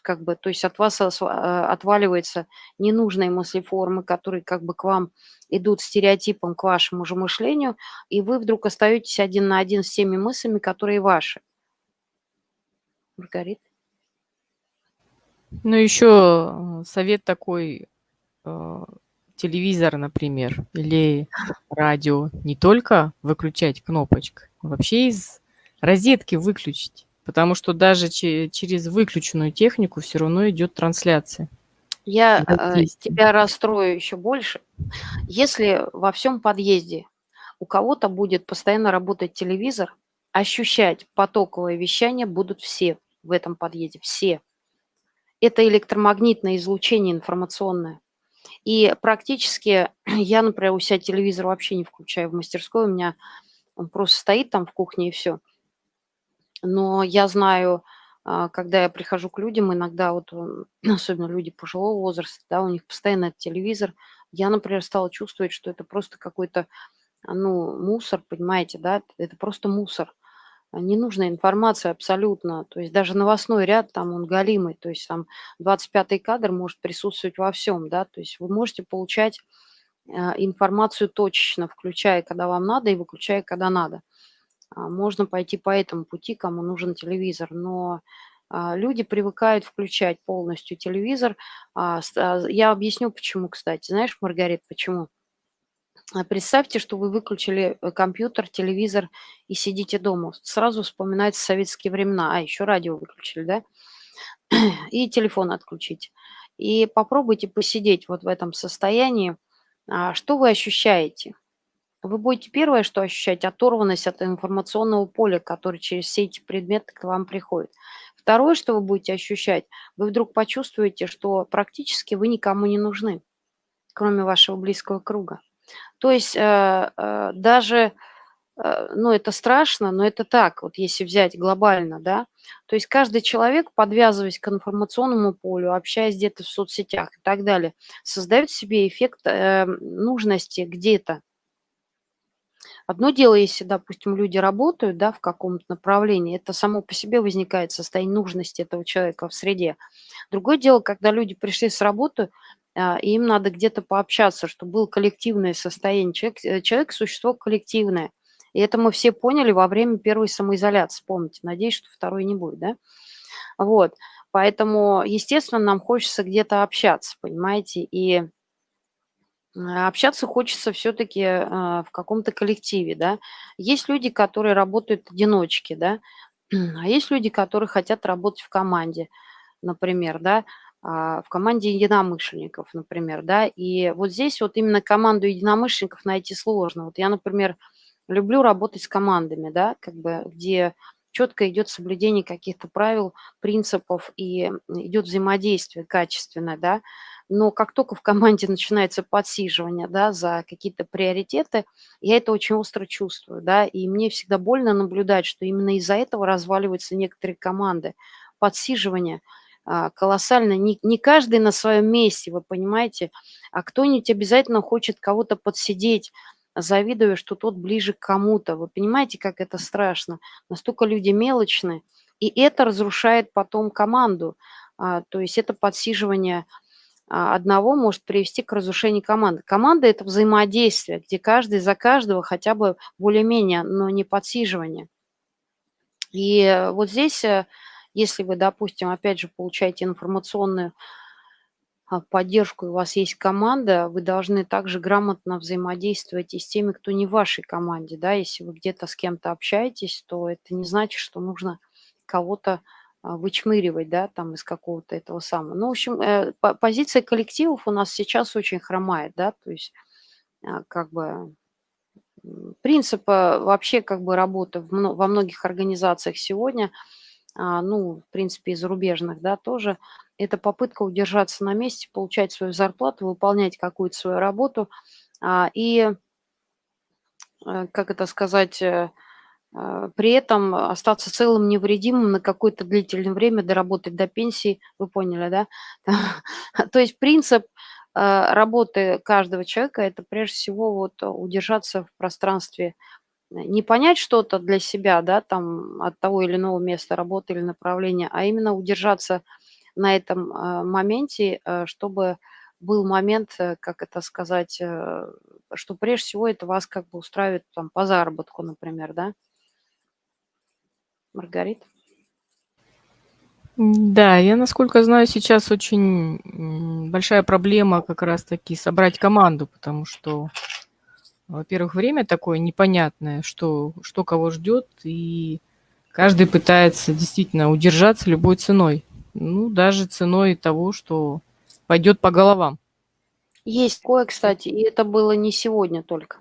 как бы, то есть от вас а, отваливаются ненужные мыслеформы, которые как бы к вам идут стереотипом к вашему же мышлению, и вы вдруг остаетесь один на один с теми мыслями, которые ваши. Маргарита? Ну, еще э, совет такой, э, телевизор, например, или радио, не только выключать кнопочкой, а вообще из розетки выключить. Потому что даже через выключенную технику все равно идет трансляция. Я э, тебя расстрою еще больше. Если во всем подъезде у кого-то будет постоянно работать телевизор, ощущать потоковое вещание будут все в этом подъезде, все. Это электромагнитное излучение информационное. И практически я, например, у себя телевизор вообще не включаю в мастерской, у меня он просто стоит там в кухне и все – но я знаю, а, когда я прихожу к людям, иногда вот, особенно люди пожилого возраста, да, у них постоянно телевизор. Я, например, стала чувствовать, что это просто какой-то, а, ну, мусор, понимаете, да, это просто мусор. А, ненужная информация абсолютно. То есть даже новостной ряд, там он галимый, то есть там 25-й кадр может присутствовать во всем, да, то есть вы можете получать информацию точечно, включая, когда вам надо, и выключая, когда надо. А, можно пойти по этому пути, кому нужен телевизор, но а, люди привыкают включать полностью телевизор. А, я объясню, почему, кстати. Знаешь, Маргарит, почему? Представьте, что вы выключили э, компьютер, телевизор и сидите дома. Сразу вспоминаются советские времена. А, еще радио выключили, да? И телефон отключить. И попробуйте посидеть вот в этом состоянии. Что вы ощущаете? Вы будете первое, что ощущать, оторванность от информационного поля, который через все эти предметы к вам приходит. Второе, что вы будете ощущать, вы вдруг почувствуете, что практически вы никому не нужны, кроме вашего близкого круга. То есть э, э, даже, э, ну это страшно, но это так, вот если взять глобально, да, то есть каждый человек, подвязываясь к информационному полю, общаясь где-то в соцсетях и так далее, создает себе эффект нужности где-то, Одно дело, если, допустим, люди работают, да, в каком-то направлении, это само по себе возникает состояние нужности этого человека в среде. Другое дело, когда люди пришли с работы, а, и им надо где-то пообщаться, чтобы было коллективное состояние. Человек, э, человек – существо коллективное. И это мы все поняли во время первой самоизоляции, помните. Надеюсь, что второй не будет, да? Вот. Поэтому, естественно, нам хочется где-то общаться, понимаете, и общаться хочется все-таки а, в каком-то коллективе, да. Есть люди, которые работают одиночки, да, а есть люди, которые хотят работать в команде, например, да, а, в команде единомышленников, например, да. И вот здесь вот именно команду единомышленников найти сложно. Вот я, например, люблю работать с командами, да, как бы, где четко идет соблюдение каких-то правил, принципов и идет взаимодействие качественное, да но как только в команде начинается подсиживание, да, за какие-то приоритеты, я это очень остро чувствую, да, и мне всегда больно наблюдать, что именно из-за этого разваливаются некоторые команды. Подсиживание а, колоссально, не, не каждый на своем месте, вы понимаете, а кто-нибудь обязательно хочет кого-то подсидеть, завидуя, что тот ближе к кому-то. Вы понимаете, как это страшно? Настолько люди мелочны, и это разрушает потом команду. А, то есть это подсиживание одного может привести к разрушению команды. Команда – это взаимодействие, где каждый за каждого хотя бы более-менее, но не подсиживание. И вот здесь, э, если вы, допустим, опять же, получаете информационную а, поддержку, у вас есть команда, вы должны также грамотно взаимодействовать и с теми, кто не в вашей команде. Да? Если вы где-то с кем-то общаетесь, то это не значит, что нужно кого-то а, вычмыривать, да, там из какого-то этого самого. Ну, в общем, э, позиция коллективов у нас сейчас очень хромает, да, то есть а, как бы принцип вообще как бы работы во многих организациях сегодня, а, ну, в принципе, и зарубежных, да, тоже, это попытка удержаться на месте, получать свою зарплату, выполнять какую-то свою работу и, э, как это сказать, э, а, при этом остаться целым, невредимым на какое-то длительное время, доработать до пенсии, вы поняли, да? То есть принцип а, работы каждого человека– это прежде всего вот удержаться в пространстве, не понять что-то для себя, да, там от того или иного места работы или направления, а именно удержаться на этом а, моменте, чтобы был момент, э, как это сказать, э, что прежде всего это вас как бы устраивает там по заработку, например, да? Маргарита? Да, я, насколько знаю, сейчас очень большая проблема как раз-таки собрать команду, потому что, во-первых, время такое непонятное, что, что кого ждет, и каждый пытается действительно удержаться любой ценой. Ну, даже ценой того, что пойдет по головам. Есть кое, кстати, и это было не сегодня только.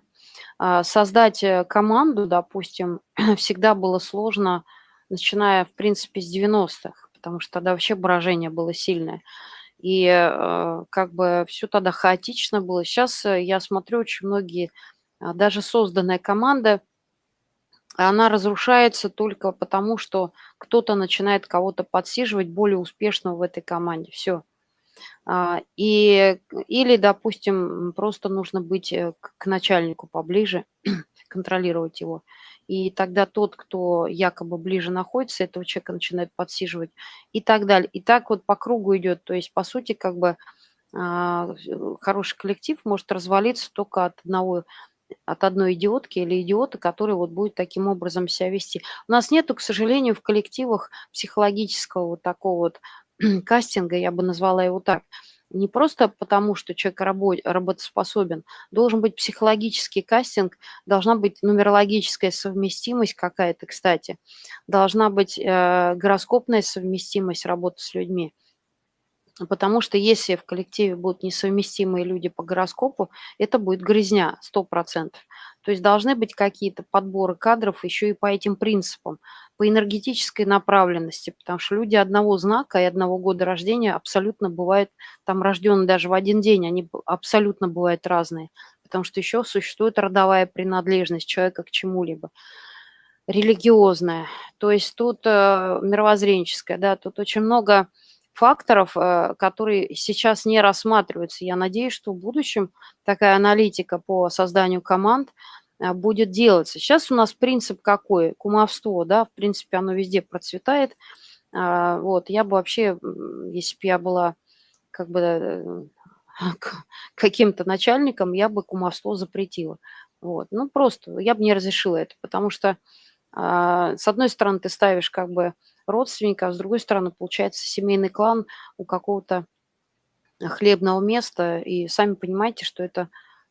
А, создать э, команду, допустим, всегда было сложно начиная, в принципе, с 90-х, потому что тогда вообще брожение было сильное. И э, как бы все тогда хаотично было. Сейчас э, я смотрю, очень многие, а, даже созданная команда, она разрушается только потому, что кто-то начинает кого-то подсиживать более успешного в этой команде. Все. А, и, или, допустим, просто нужно быть э, к начальнику поближе, контролировать его. И тогда тот, кто якобы ближе находится, этого человека начинает подсиживать и так далее. И так вот по кругу идет. То есть, по сути, как бы а, хороший коллектив может развалиться только от одного от одной идиотки или идиота, который вот будет таким образом себя вести. У нас нету, к сожалению, в коллективах психологического вот такого вот кастинга, я бы назвала его так. Не просто потому, что человек работ, работоспособен, должен быть психологический кастинг, должна быть нумерологическая совместимость какая-то, кстати, должна быть э, гороскопная совместимость работы с людьми. Потому что если в коллективе будут несовместимые люди по гороскопу, это будет грызня 100%. То есть должны быть какие-то подборы кадров еще и по этим принципам, по энергетической направленности, потому что люди одного знака и одного года рождения абсолютно бывают, там рожденные даже в один день, они абсолютно бывают разные, потому что еще существует родовая принадлежность человека к чему-либо религиозная, то есть тут э, мировоззренческая, да, тут очень много факторов, э, которые сейчас не рассматриваются. Я надеюсь, что в будущем такая аналитика по созданию команд э, будет делаться. Сейчас у нас принцип какой? Кумовство, да, в принципе, оно везде процветает. А, вот, я бы вообще, если бы я была как бы э, каким-то начальником, я бы кумовство запретила. Вот, ну, просто я бы не разрешила это, потому что, а, с одной стороны, ты ставишь как бы родственника, а с другой стороны, получается семейный клан у какого-то хлебного места, и сами понимаете, что это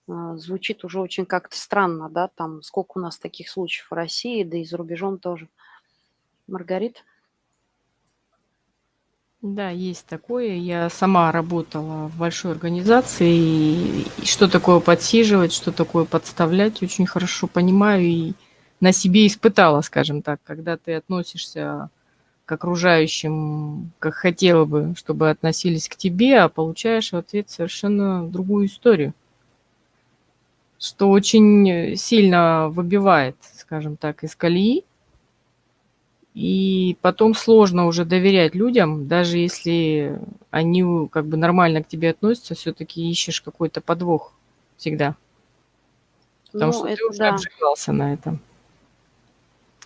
а, звучит уже очень как-то странно, да, там сколько у нас таких случаев в России, да и за рубежом тоже. Маргарита? Да, есть такое. Я сама работала в большой организации, и что такое подсиживать, что такое подставлять, очень хорошо понимаю и на себе испытала, скажем так, когда ты относишься к окружающим, как хотела бы, чтобы относились к тебе, а получаешь в ответ совершенно другую историю. Что очень сильно выбивает, скажем так, из колеи. И потом сложно уже доверять людям, даже если они как бы нормально к тебе относятся, все-таки ищешь какой-то подвох всегда. Потому ну, что ты уже да. обжигался на этом.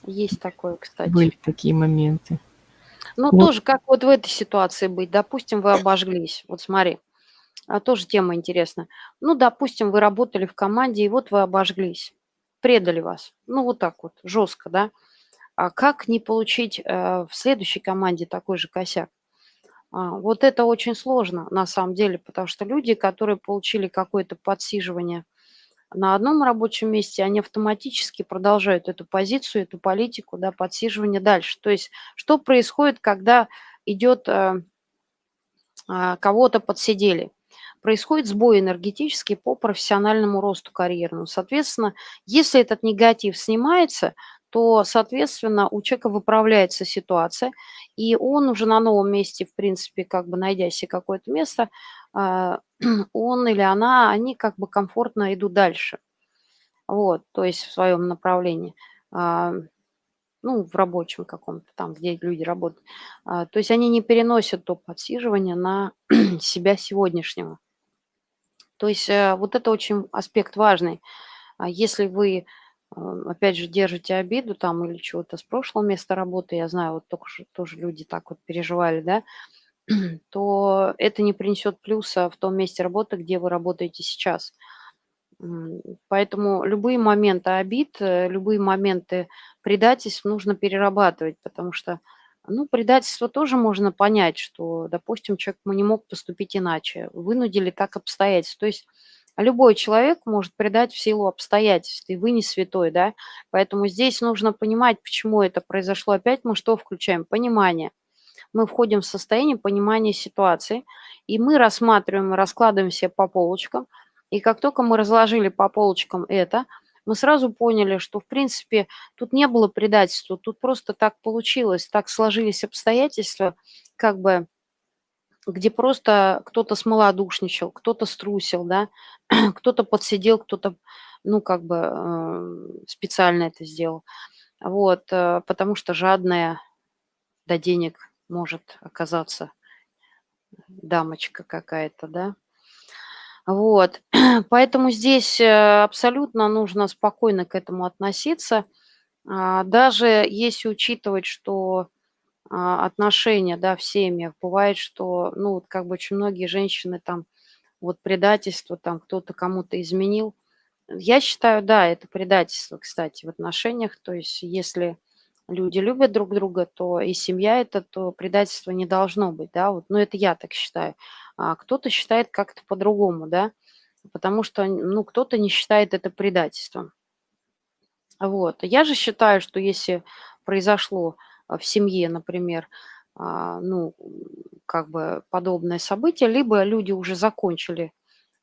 Есть такое, кстати. Были такие моменты. Ну, вот. тоже как вот в этой ситуации быть? Допустим, вы обожглись. Вот смотри, а, тоже тема интересная. Ну, допустим, вы работали в команде, и вот вы обожглись. Предали вас. Ну, вот так вот, жестко, да? А как не получить э, в следующей команде такой же косяк? А, вот это очень сложно на самом деле, потому что люди, которые получили какое-то подсиживание на одном рабочем месте, они автоматически продолжают эту позицию, эту политику, да, подсиживания дальше. То есть что происходит, когда идет э, э, кого-то подсидели? Происходит сбой энергетический по профессиональному росту карьерному. Соответственно, если этот негатив снимается, то, соответственно, у человека выправляется ситуация, и он уже на новом месте, в принципе, как бы найдя себе какое-то место, а, он или она, они как бы комфортно идут дальше. Вот, то есть в своем направлении. А, ну, в рабочем каком-то там, где люди работают. А, то есть они не переносят то подсиживание на себя сегодняшнего. То есть э, вот это очень аспект важный. Если вы, опять же, держите обиду там или чего-то с прошлого места работы, я знаю, вот только что тоже люди так вот переживали, да, то это не принесет плюса в том месте работы, где вы работаете сейчас. Поэтому любые моменты обид, э, любые моменты предательств нужно перерабатывать, потому что, ну, предательство тоже можно понять, что, допустим, человек не мог поступить иначе, вынудили так обстоятельства. То есть любой человек может предать в силу обстоятельств, и вы не святой, да, поэтому здесь нужно понимать, почему это произошло. Опять мы что включаем? Понимание – мы входим в состояние понимания ситуации, и мы рассматриваем, раскладываем все по полочкам. И как только мы разложили по полочкам это, мы сразу поняли, что, в принципе, тут не было предательства, тут просто так получилось, так сложились обстоятельства, как бы, где просто кто-то смолодушничал, кто-то струсил, да, кто-то подсидел, кто-то, ну, как бы э, специально это сделал. Вот, э, потому что жадная до денег может оказаться дамочка какая-то, да. Вот, поэтому здесь э, абсолютно нужно спокойно к этому относиться. А, даже если учитывать, что отношения, да, в семьях, бывает, что, ну, вот как бы очень многие женщины там, вот предательство, там кто-то кому-то изменил. Я считаю, да, это предательство, кстати, в отношениях. То есть если люди любят друг друга, то и семья это, то предательства не должно быть, да, вот, ну, это я так считаю. А кто-то считает как-то по-другому, да, потому что, ну, кто-то не считает это предательством. Вот. Я же считаю, что если произошло а, в семье, например, а, ну, как бы подобное событие, либо люди уже закончили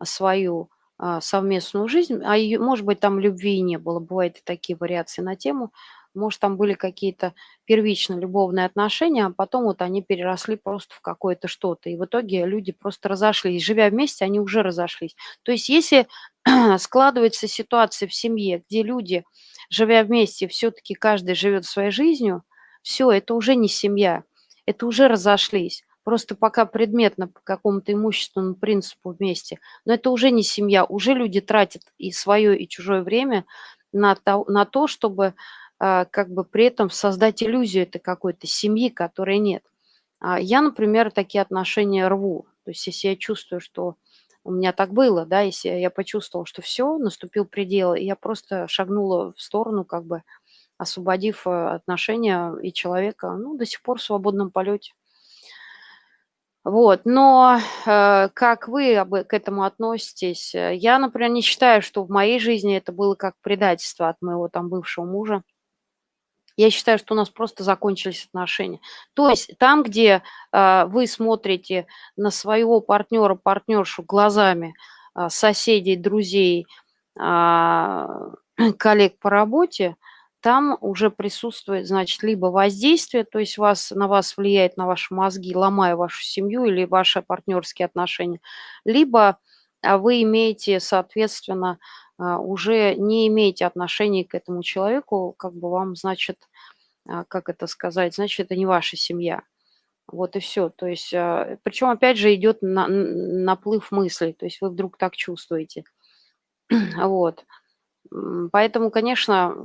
свою а, совместную жизнь, а ее, может быть, там любви не было, бывают и такие вариации на тему, может, там были какие-то первично любовные отношения, а потом вот они переросли просто в какое-то что-то. И в итоге люди просто разошлись. Живя вместе, они уже разошлись. То есть если складывается ситуация в семье, где люди, живя вместе, все-таки каждый живет своей жизнью, все, это уже не семья, это уже разошлись. Просто пока предметно по какому-то имущественному принципу вместе. Но это уже не семья, уже люди тратят и свое, и чужое время на то, на то чтобы а, как бы при этом создать иллюзию этой какой-то семьи, которой нет. А я, например, такие отношения рву. То есть если я чувствую, что у меня так было, да, если я почувствовала, что все, наступил предел, я просто шагнула в сторону, как бы освободив э, отношения и человека, ну, до сих пор в свободном полете. Вот, но э, как вы об, к этому относитесь? Я, например, не считаю, что в моей жизни это было как предательство от моего там бывшего мужа. Я считаю, что у нас просто закончились отношения. То есть там, где э, вы смотрите на своего партнера, партнершу глазами э, соседей, друзей, э, коллег по работе, там уже присутствует, значит, либо воздействие, то есть вас, на вас влияет на ваши мозги, ломая вашу семью или ваши партнерские отношения, либо вы имеете, соответственно, а, уже не имеете отношения к этому человеку, как бы вам, значит, а, как это сказать, значит, это не ваша семья. Вот и все. То есть, а, причем, опять же, идет на, наплыв мыслей, то есть вы вдруг так чувствуете. Вот. Поэтому, конечно,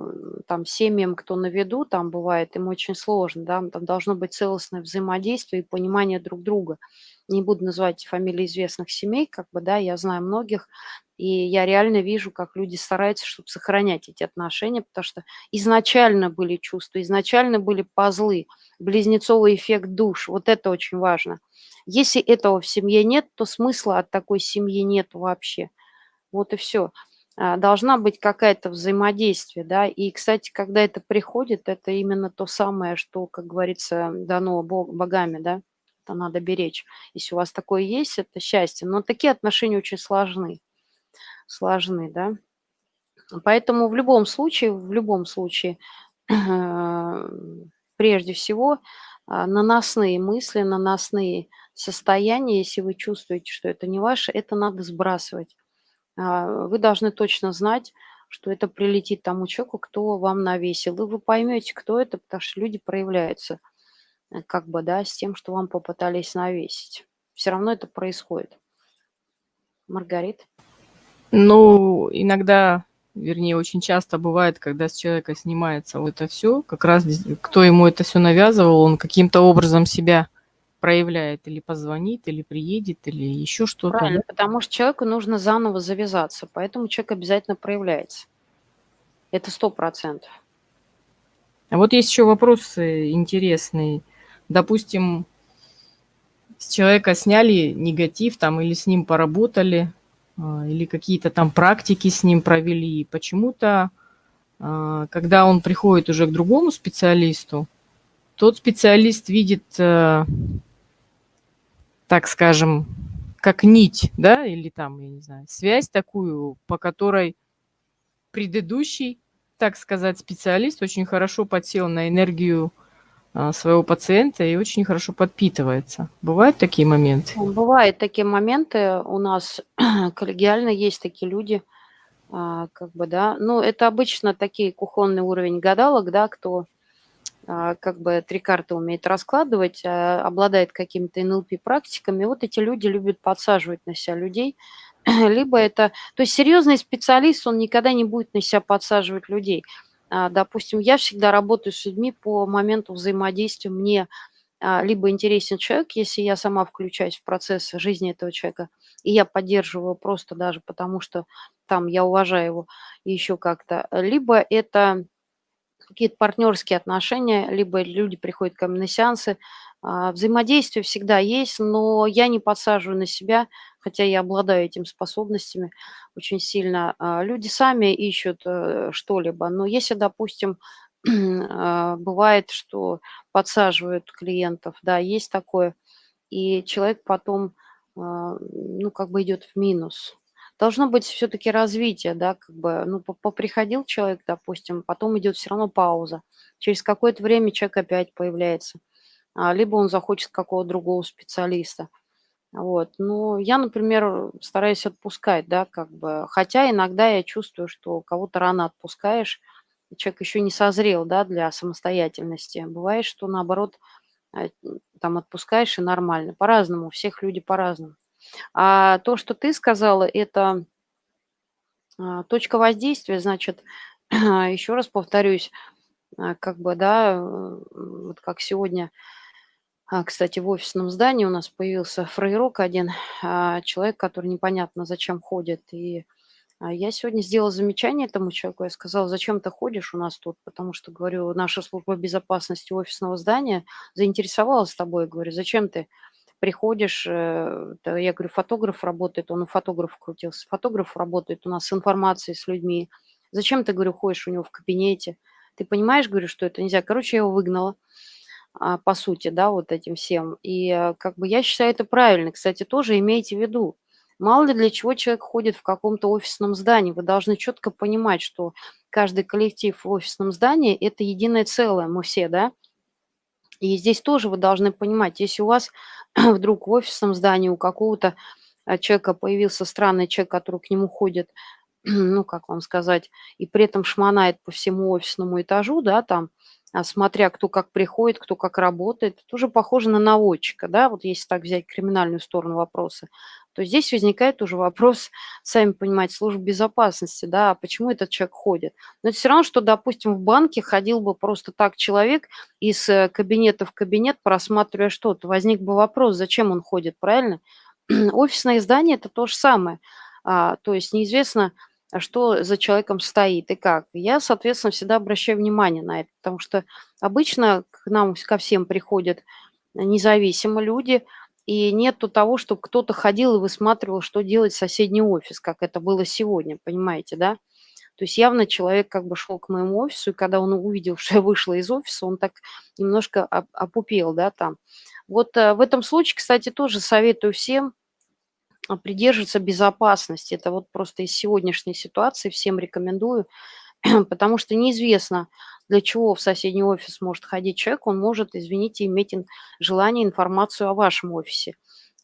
там семьям, кто на виду, там бывает, им очень сложно, да, там должно быть целостное взаимодействие и понимание друг друга. Не буду называть фамилии известных семей, как бы, да, я знаю многих, и я реально вижу, как люди стараются, чтобы сохранять эти отношения, потому что изначально были чувства, изначально были пазлы, близнецовый эффект душ, вот это очень важно. Если этого в семье нет, то смысла от такой семьи нет вообще. Вот и все. А, должна быть какая-то взаимодействие, да. И, кстати, когда это приходит, это именно то самое, что, как говорится, дано бог, богами, да, это надо беречь. Если у вас такое есть, это счастье. Но такие отношения очень сложны, сложны, да. Поэтому в любом случае, в любом случае, прежде всего, а, наносные мысли, наносные состояния, если вы чувствуете, что это не ваше, это надо сбрасывать. А, вы должны точно знать, что это прилетит тому человеку, кто вам навесил. И вы поймете, кто это, потому что люди проявляются э, как бы, да, с тем, что вам попытались навесить. Все равно это происходит. Маргарит? Ну, иногда, вернее, очень часто бывает, когда с человека снимается вот это все, как раз кто ему это все навязывал, он каким-то образом себя проявляет, или позвонит, или приедет, или еще что-то. Правильно, потому что человеку нужно заново завязаться, поэтому человек обязательно проявляется. Это сто процентов. А вот есть еще вопрос интересный. Допустим, с человека сняли негатив там или с ним поработали, а, или какие-то там практики с ним провели. Почему-то, а, когда он приходит уже к другому специалисту, тот специалист видит э, так скажем, как нить, да, или там, я не знаю, связь такую, по которой предыдущий, так сказать, специалист очень хорошо подсел на энергию а, своего пациента и очень хорошо подпитывается. Бывают такие моменты? Бывают такие моменты. У нас коллегиально есть такие люди, а, как бы, да. Ну, это обычно такие кухонный уровень гадалок, да, кто как бы три карты умеет раскладывать, а, обладает какими-то НЛП-практиками. Вот эти люди любят подсаживать на себя людей. Либо это... То есть серьезный специалист, он никогда не будет на себя подсаживать людей. А, допустим, я всегда работаю с людьми по моменту взаимодействия. Мне либо интересен человек, если я сама включаюсь в процесс жизни этого человека, и я поддерживаю просто даже потому, что там я уважаю его еще как-то, либо это какие-то партнерские отношения, либо люди приходят ко мне на сеансы. А, взаимодействие всегда есть, но я не подсаживаю на себя, хотя я обладаю этими способностями очень сильно. А, люди сами ищут э, что-либо, но если, допустим, а, бывает, что подсаживают клиентов, да, есть такое, и человек потом, ну, как бы идет в минус должно быть все-таки развитие, да, как бы, ну, поприходил человек, допустим, потом идет все равно пауза. Через какое-то время человек опять появляется. А, либо он захочет какого-то другого специалиста. Вот. Но я, например, стараюсь отпускать, да, как бы, хотя иногда я чувствую, что кого-то рано отпускаешь, человек еще не созрел, да, для самостоятельности. Бывает, что наоборот, э, там отпускаешь и нормально. По-разному, всех люди по-разному. А то, что ты сказала, это а, точка воздействия, значит, еще раз повторюсь, а, как бы, да, вот как сегодня, а, кстати, в офисном здании у нас появился фрейрок один, человек, который непонятно зачем ходит, и я сегодня сделала замечание этому человеку, я сказала, зачем ты ходишь у нас тут, потому что, говорю, наша служба безопасности офисного здания заинтересовалась тобой, говорю, зачем ты приходишь, э, я говорю, фотограф работает, он у фотографа крутился, фотограф работает у нас с информацией, с людьми. Зачем ты, говорю, ходишь у него в кабинете? Ты понимаешь, говорю, что это нельзя. Короче, я его выгнала, а, по сути, да, вот этим всем. И э, как бы я считаю это правильно. Кстати, тоже имейте в виду, Мало ли для чего человек ходит в каком-то офисном здании. Вы должны четко понимать, что каждый коллектив в офисном здании – это единое целое, мы все, да? И здесь тоже вы должны понимать, если у вас вдруг в офисном здании у какого-то а, человека появился странный человек, который к нему ходит, ну, как вам сказать, и при этом шмонает по всему офисному этажу, да, там, а, смотря кто как приходит, кто как работает, это уже похоже на наводчика, да, вот если так взять криминальную сторону вопроса, то здесь возникает уже вопрос, сами понимаете, службы безопасности, да, а почему этот человек ходит. Но это все равно, что, допустим, в банке ходил бы просто так человек из э, кабинета в кабинет, просматривая что-то. Возник бы вопрос, зачем он ходит, правильно? Офисное здание – это то же самое. А, то есть неизвестно, что за человеком стоит и как. Я, соответственно, всегда обращаю внимание на это, потому что обычно к нам ко всем приходят независимо люди – и нету того, чтобы кто-то ходил и высматривал, что делать соседний офис, как это было сегодня, понимаете, да? То есть явно человек как бы шел к моему офису, и когда он увидел, что я вышла из офиса, он так немножко опупел, да, там. Вот э, в этом случае, кстати, тоже советую всем а, придерживаться безопасности. Это вот просто из сегодняшней ситуации всем рекомендую, потому что неизвестно, для чего в соседний офис может ходить человек. Он может, извините, иметь желание информацию о вашем офисе,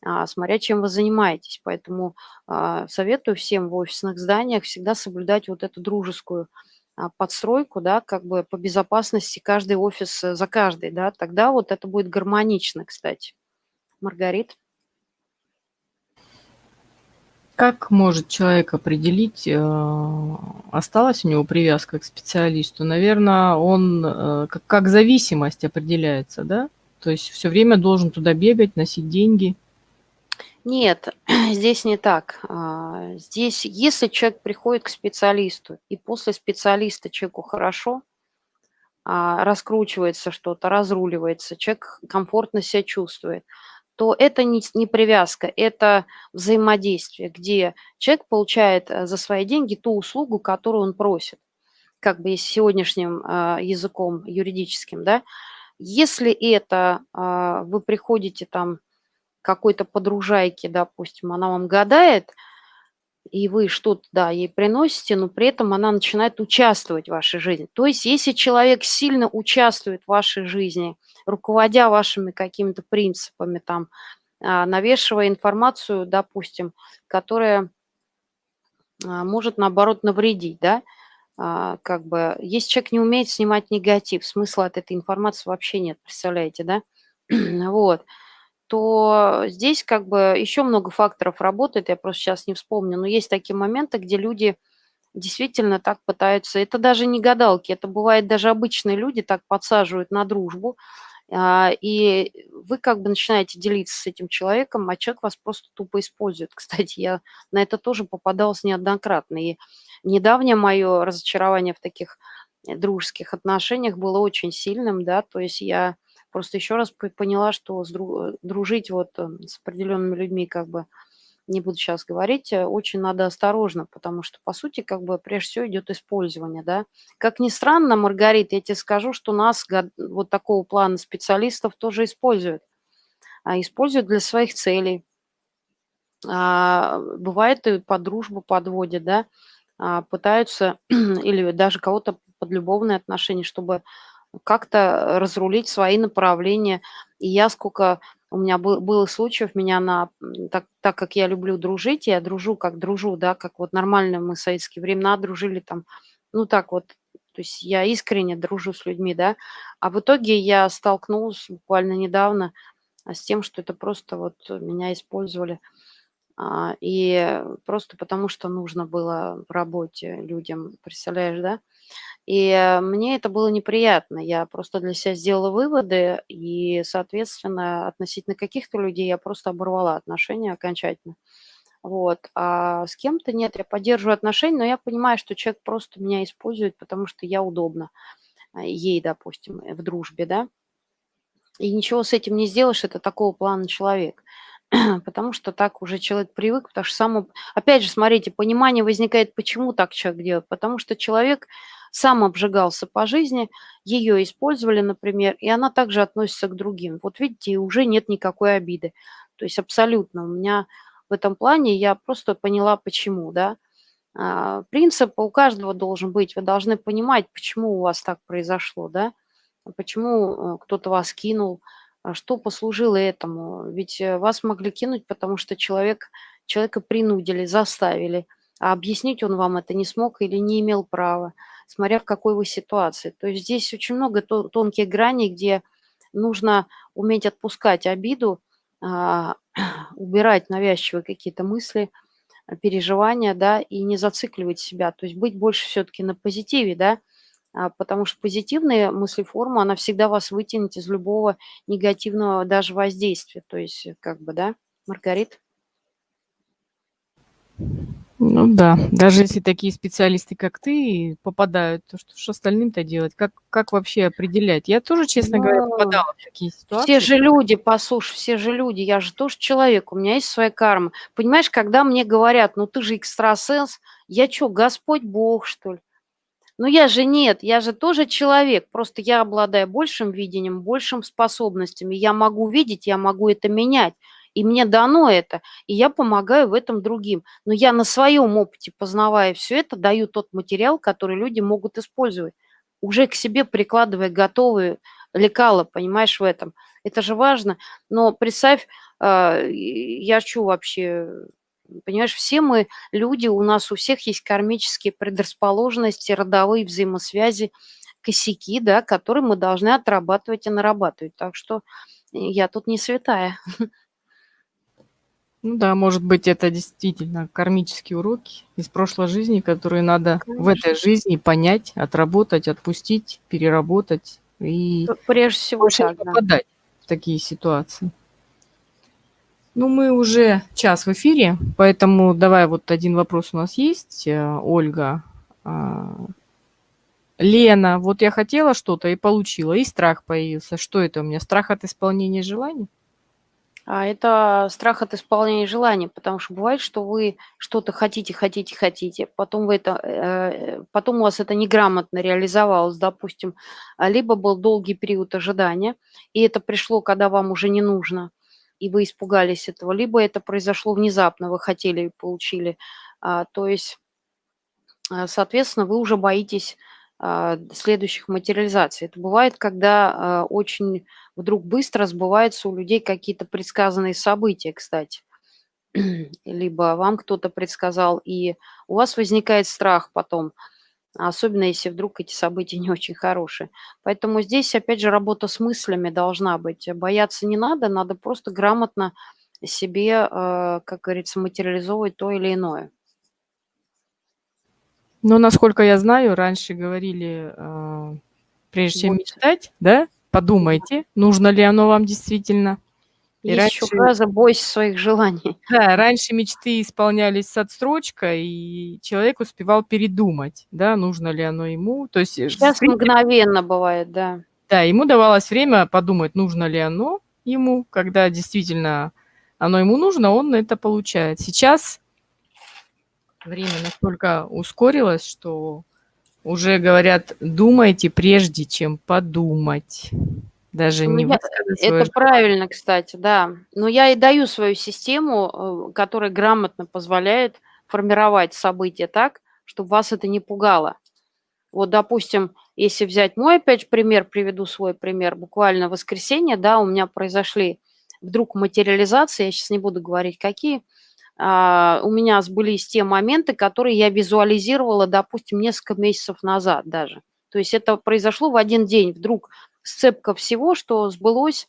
а, смотря чем вы занимаетесь. Поэтому а, советую всем в офисных зданиях всегда соблюдать вот эту дружескую подстройку, да, как бы по безопасности каждый офис э, за каждый, да, тогда вот это будет гармонично, кстати. Маргарит? Как может человек определить, э, осталась у него привязка к специалисту? Наверное, он э, как, зависимость определяется, да? То есть все время должен туда бегать, носить деньги. Нет, здесь не так. А, здесь, если человек приходит к специалисту, и после специалиста человеку хорошо, а, раскручивается что-то, разруливается, человек комфортно себя чувствует – то это не, не привязка, это взаимодействие, где человек получает э, за свои деньги ту услугу, которую он просит, как бы сегодняшним э, языком юридическим, да. Если это э, вы приходите там какой-то подружайке, допустим, она вам гадает – и вы что-то, да, ей приносите, но при этом она начинает участвовать в вашей жизни. То есть если человек сильно участвует в вашей жизни, руководя вашими какими-то принципами, там, а, навешивая информацию, допустим, которая а, может, наоборот, навредить, да, а, как бы, если человек не умеет снимать негатив, смысла от этой информации вообще нет, представляете, да, вот, то здесь как бы еще много факторов работает, я просто сейчас не вспомню, но есть такие моменты, где люди действительно так пытаются, это даже не гадалки, это бывает даже обычные люди так подсаживают на дружбу, и вы как бы начинаете делиться с этим человеком, а человек вас просто тупо использует. Кстати, я на это тоже попадалась неоднократно. И недавнее мое разочарование в таких э, дружеских отношениях было очень сильным, да, то есть я Просто еще раз поняла, что дружить вот э, с определенными людьми, как бы, не буду сейчас говорить, э, очень надо осторожно, потому что, по сути, как бы, прежде всего идет использование, да. Как ни странно, Маргарита, я тебе скажу, что нас, вот такого плана специалистов, тоже используют. А используют для своих целей. А, бывает и по дружбу подводят, да, а, пытаются или даже кого-то под любовные отношения, чтобы как-то разрулить свои направления. И я сколько у меня был, было случаев, меня на, так, так как я люблю дружить, я дружу как дружу, да, как вот нормально мы в советские времена дружили там, ну так вот, то есть я искренне дружу с людьми, да, а в итоге я столкнулась буквально недавно а, с тем, что это просто вот меня использовали. А, и просто потому, что нужно было в работе людям, представляешь, да? И э, мне это было неприятно. Я просто для себя сделала выводы, и, соответственно, относительно каких-то людей я просто оборвала отношения окончательно. Вот. А с кем-то нет, я поддерживаю отношения, но я понимаю, что человек просто меня использует, потому что я удобна а, ей, допустим, в дружбе, да. И ничего с этим не сделаешь, это такого плана человек. потому что так уже человек привык, потому что само... Опять же, смотрите, понимание возникает, почему так человек делает. Потому что человек сам обжигался по жизни, ее использовали, например, и она также относится к другим. Вот видите, уже нет никакой обиды. То есть абсолютно у меня в этом плане я просто поняла, почему, да. А, принцип у каждого должен быть. Вы должны понимать, почему у вас так произошло, да, почему э, кто-то вас кинул, а что послужило этому? Ведь э, вас могли кинуть, потому что человек, человека принудили, заставили, а объяснить он вам это не смог или не имел права, смотря в какой вы ситуации. То есть здесь очень много тонких граней, где нужно уметь отпускать обиду, а, убирать навязчивые какие-то мысли, переживания, да, и не зацикливать себя, то есть быть больше все-таки на позитиве, да, а, потому что позитивная мыслеформа, она всегда вас вытянет из любого негативного даже воздействия. То есть, как бы, да, Маргарит? Ну да, даже если такие специалисты, как ты, попадают, то что ж остальным-то делать? Как как вообще определять? Я тоже, честно говоря, Ну, попадала в такие все ситуации. же люди, послушай, все же люди, я же тоже человек, у меня есть своя карма. Понимаешь, когда мне говорят: "Ну, ты же экстрасенс", я чё, Господь Бог, что ли? Ну, я же нет, я же тоже человек, просто я обладаю большим видением, большим способностями. Я могу видеть, я могу это менять, и мне дано это, и я помогаю в этом другим. Но я на своем опыте, познавая все это, даю тот материал, который люди могут использовать, уже к себе прикладывая готовые лекала, понимаешь, в этом. Это же важно. Но представь, а, я чё вообще, понимаешь, все мы люди, у нас у всех есть кармические предрасположенности, родовые взаимосвязи, косяки, да, которые мы должны отрабатывать и нарабатывать. Так что я тут не святая. Ну да, может быть, это действительно кармические уроки из прошлой жизни, которые надо в этой Конечно. жизни понять, отработать, отпустить, переработать и прежде всего так, да. попадать в такие ситуации. Ну, мы уже час в эфире, поэтому давай вот один вопрос у нас есть, э, Ольга. А, Лена, вот я хотела что-то и получила, и страх появился. Что это у меня? Страх от исполнения желаний? А это страх от исполнения желаний, потому что бывает, что вы что-то хотите, хотите, хотите, потом вы это, э, потом у вас это неграмотно реализовалось, допустим, а, либо был долгий период ожидания, и это пришло, когда вам уже не нужно, и вы испугались этого, либо это произошло внезапно, вы хотели и получили. А, то есть, соответственно, вы уже боитесь следующих материализаций. Это бывает, когда а, очень вдруг быстро сбываются у людей какие-то предсказанные события, кстати. Либо вам кто-то предсказал, и у вас возникает страх потом, особенно если вдруг эти события не очень хорошие. Поэтому здесь, опять же, работа с мыслями должна быть. Бояться не надо, надо просто грамотно себе, э, как говорится, материализовывать то или иное. Но, насколько я знаю, раньше говорили, а, прежде чем мечтать, да, подумайте, нужно ли оно вам действительно. И Есть еще раньше фраза "бойся своих желаний". Да, раньше мечты исполнялись с отсрочкой, и человек успевал передумать, да, нужно ли оно ему. То есть, э, Щас принципе мгновенно бывает, да. Да, ему давалось время подумать, нужно ли оно ему. Когда действительно оно ему нужно, он это получает. Сейчас время настолько ускорилось, что уже говорят: "Думайте, прежде чем подумать". Даже Ну, не я это правильно, кстати, да. Но я и даю свою систему, э, которая грамотно позволяет формировать события так, чтобы вас это не пугало. Вот, допустим, если взять мой опять же пример, приведу свой пример. Буквально в воскресенье, да, у меня произошли вдруг материализации, я сейчас не буду говорить какие. А, у меня сбылись те моменты, которые я визуализировала, допустим, несколько месяцев назад даже. То есть это произошло в один день. Вдруг сцепка всего, что сбылось.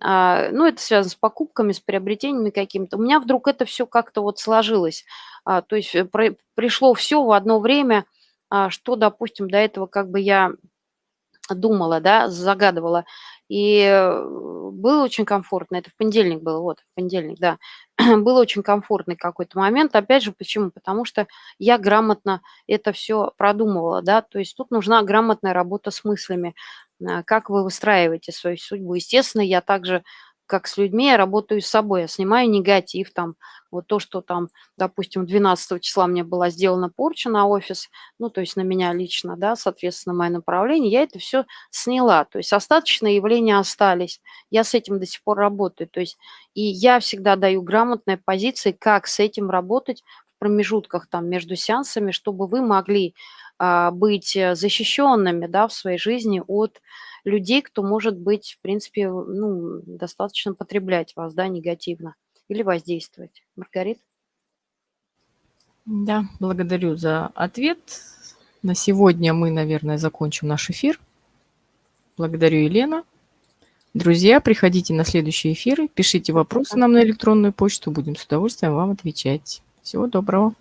А, ну, это связано с покупками, с приобретениями какими-то. У меня вдруг это все как-то вот сложилось. А, то есть, э, пришло все в одно время, что, допустим, до этого как бы я думала, да, загадывала. И, э, было очень комфортно. Это в понедельник было, вот, в понедельник, да. Был очень комфортный какой-то момент. Опять же, почему? Потому что я грамотно это все продумывала, да. То есть тут нужна грамотная работа с мыслями, а, как вы выстраиваете свою судьбу. Естественно, я также, как с людьми, я работаю с собой. Я снимаю негатив там. Вот то, что там, допустим, 12 числа мне была сделана порча на офис, ну, то есть на меня лично, да, соответственно, мое направление, я это все сняла. То есть остаточные явления остались. Я с этим до сих пор работаю. То есть и я всегда даю грамотные позиции, как с этим работать в промежутках там между сеансами, чтобы вы могли, а, быть, э, защищенными, да, в своей жизни от людей, кто может быть, в принципе, ну, достаточно потреблять вас, да, негативно или воздействовать. Маргарита? Да, благодарю за ответ. На сегодня мы, наверное, закончим наш эфир. Благодарю, Елена. Друзья, приходите на следующие эфиры, пишите вопросы нам на электронную почту, будем с удовольствием вам отвечать. Всего доброго.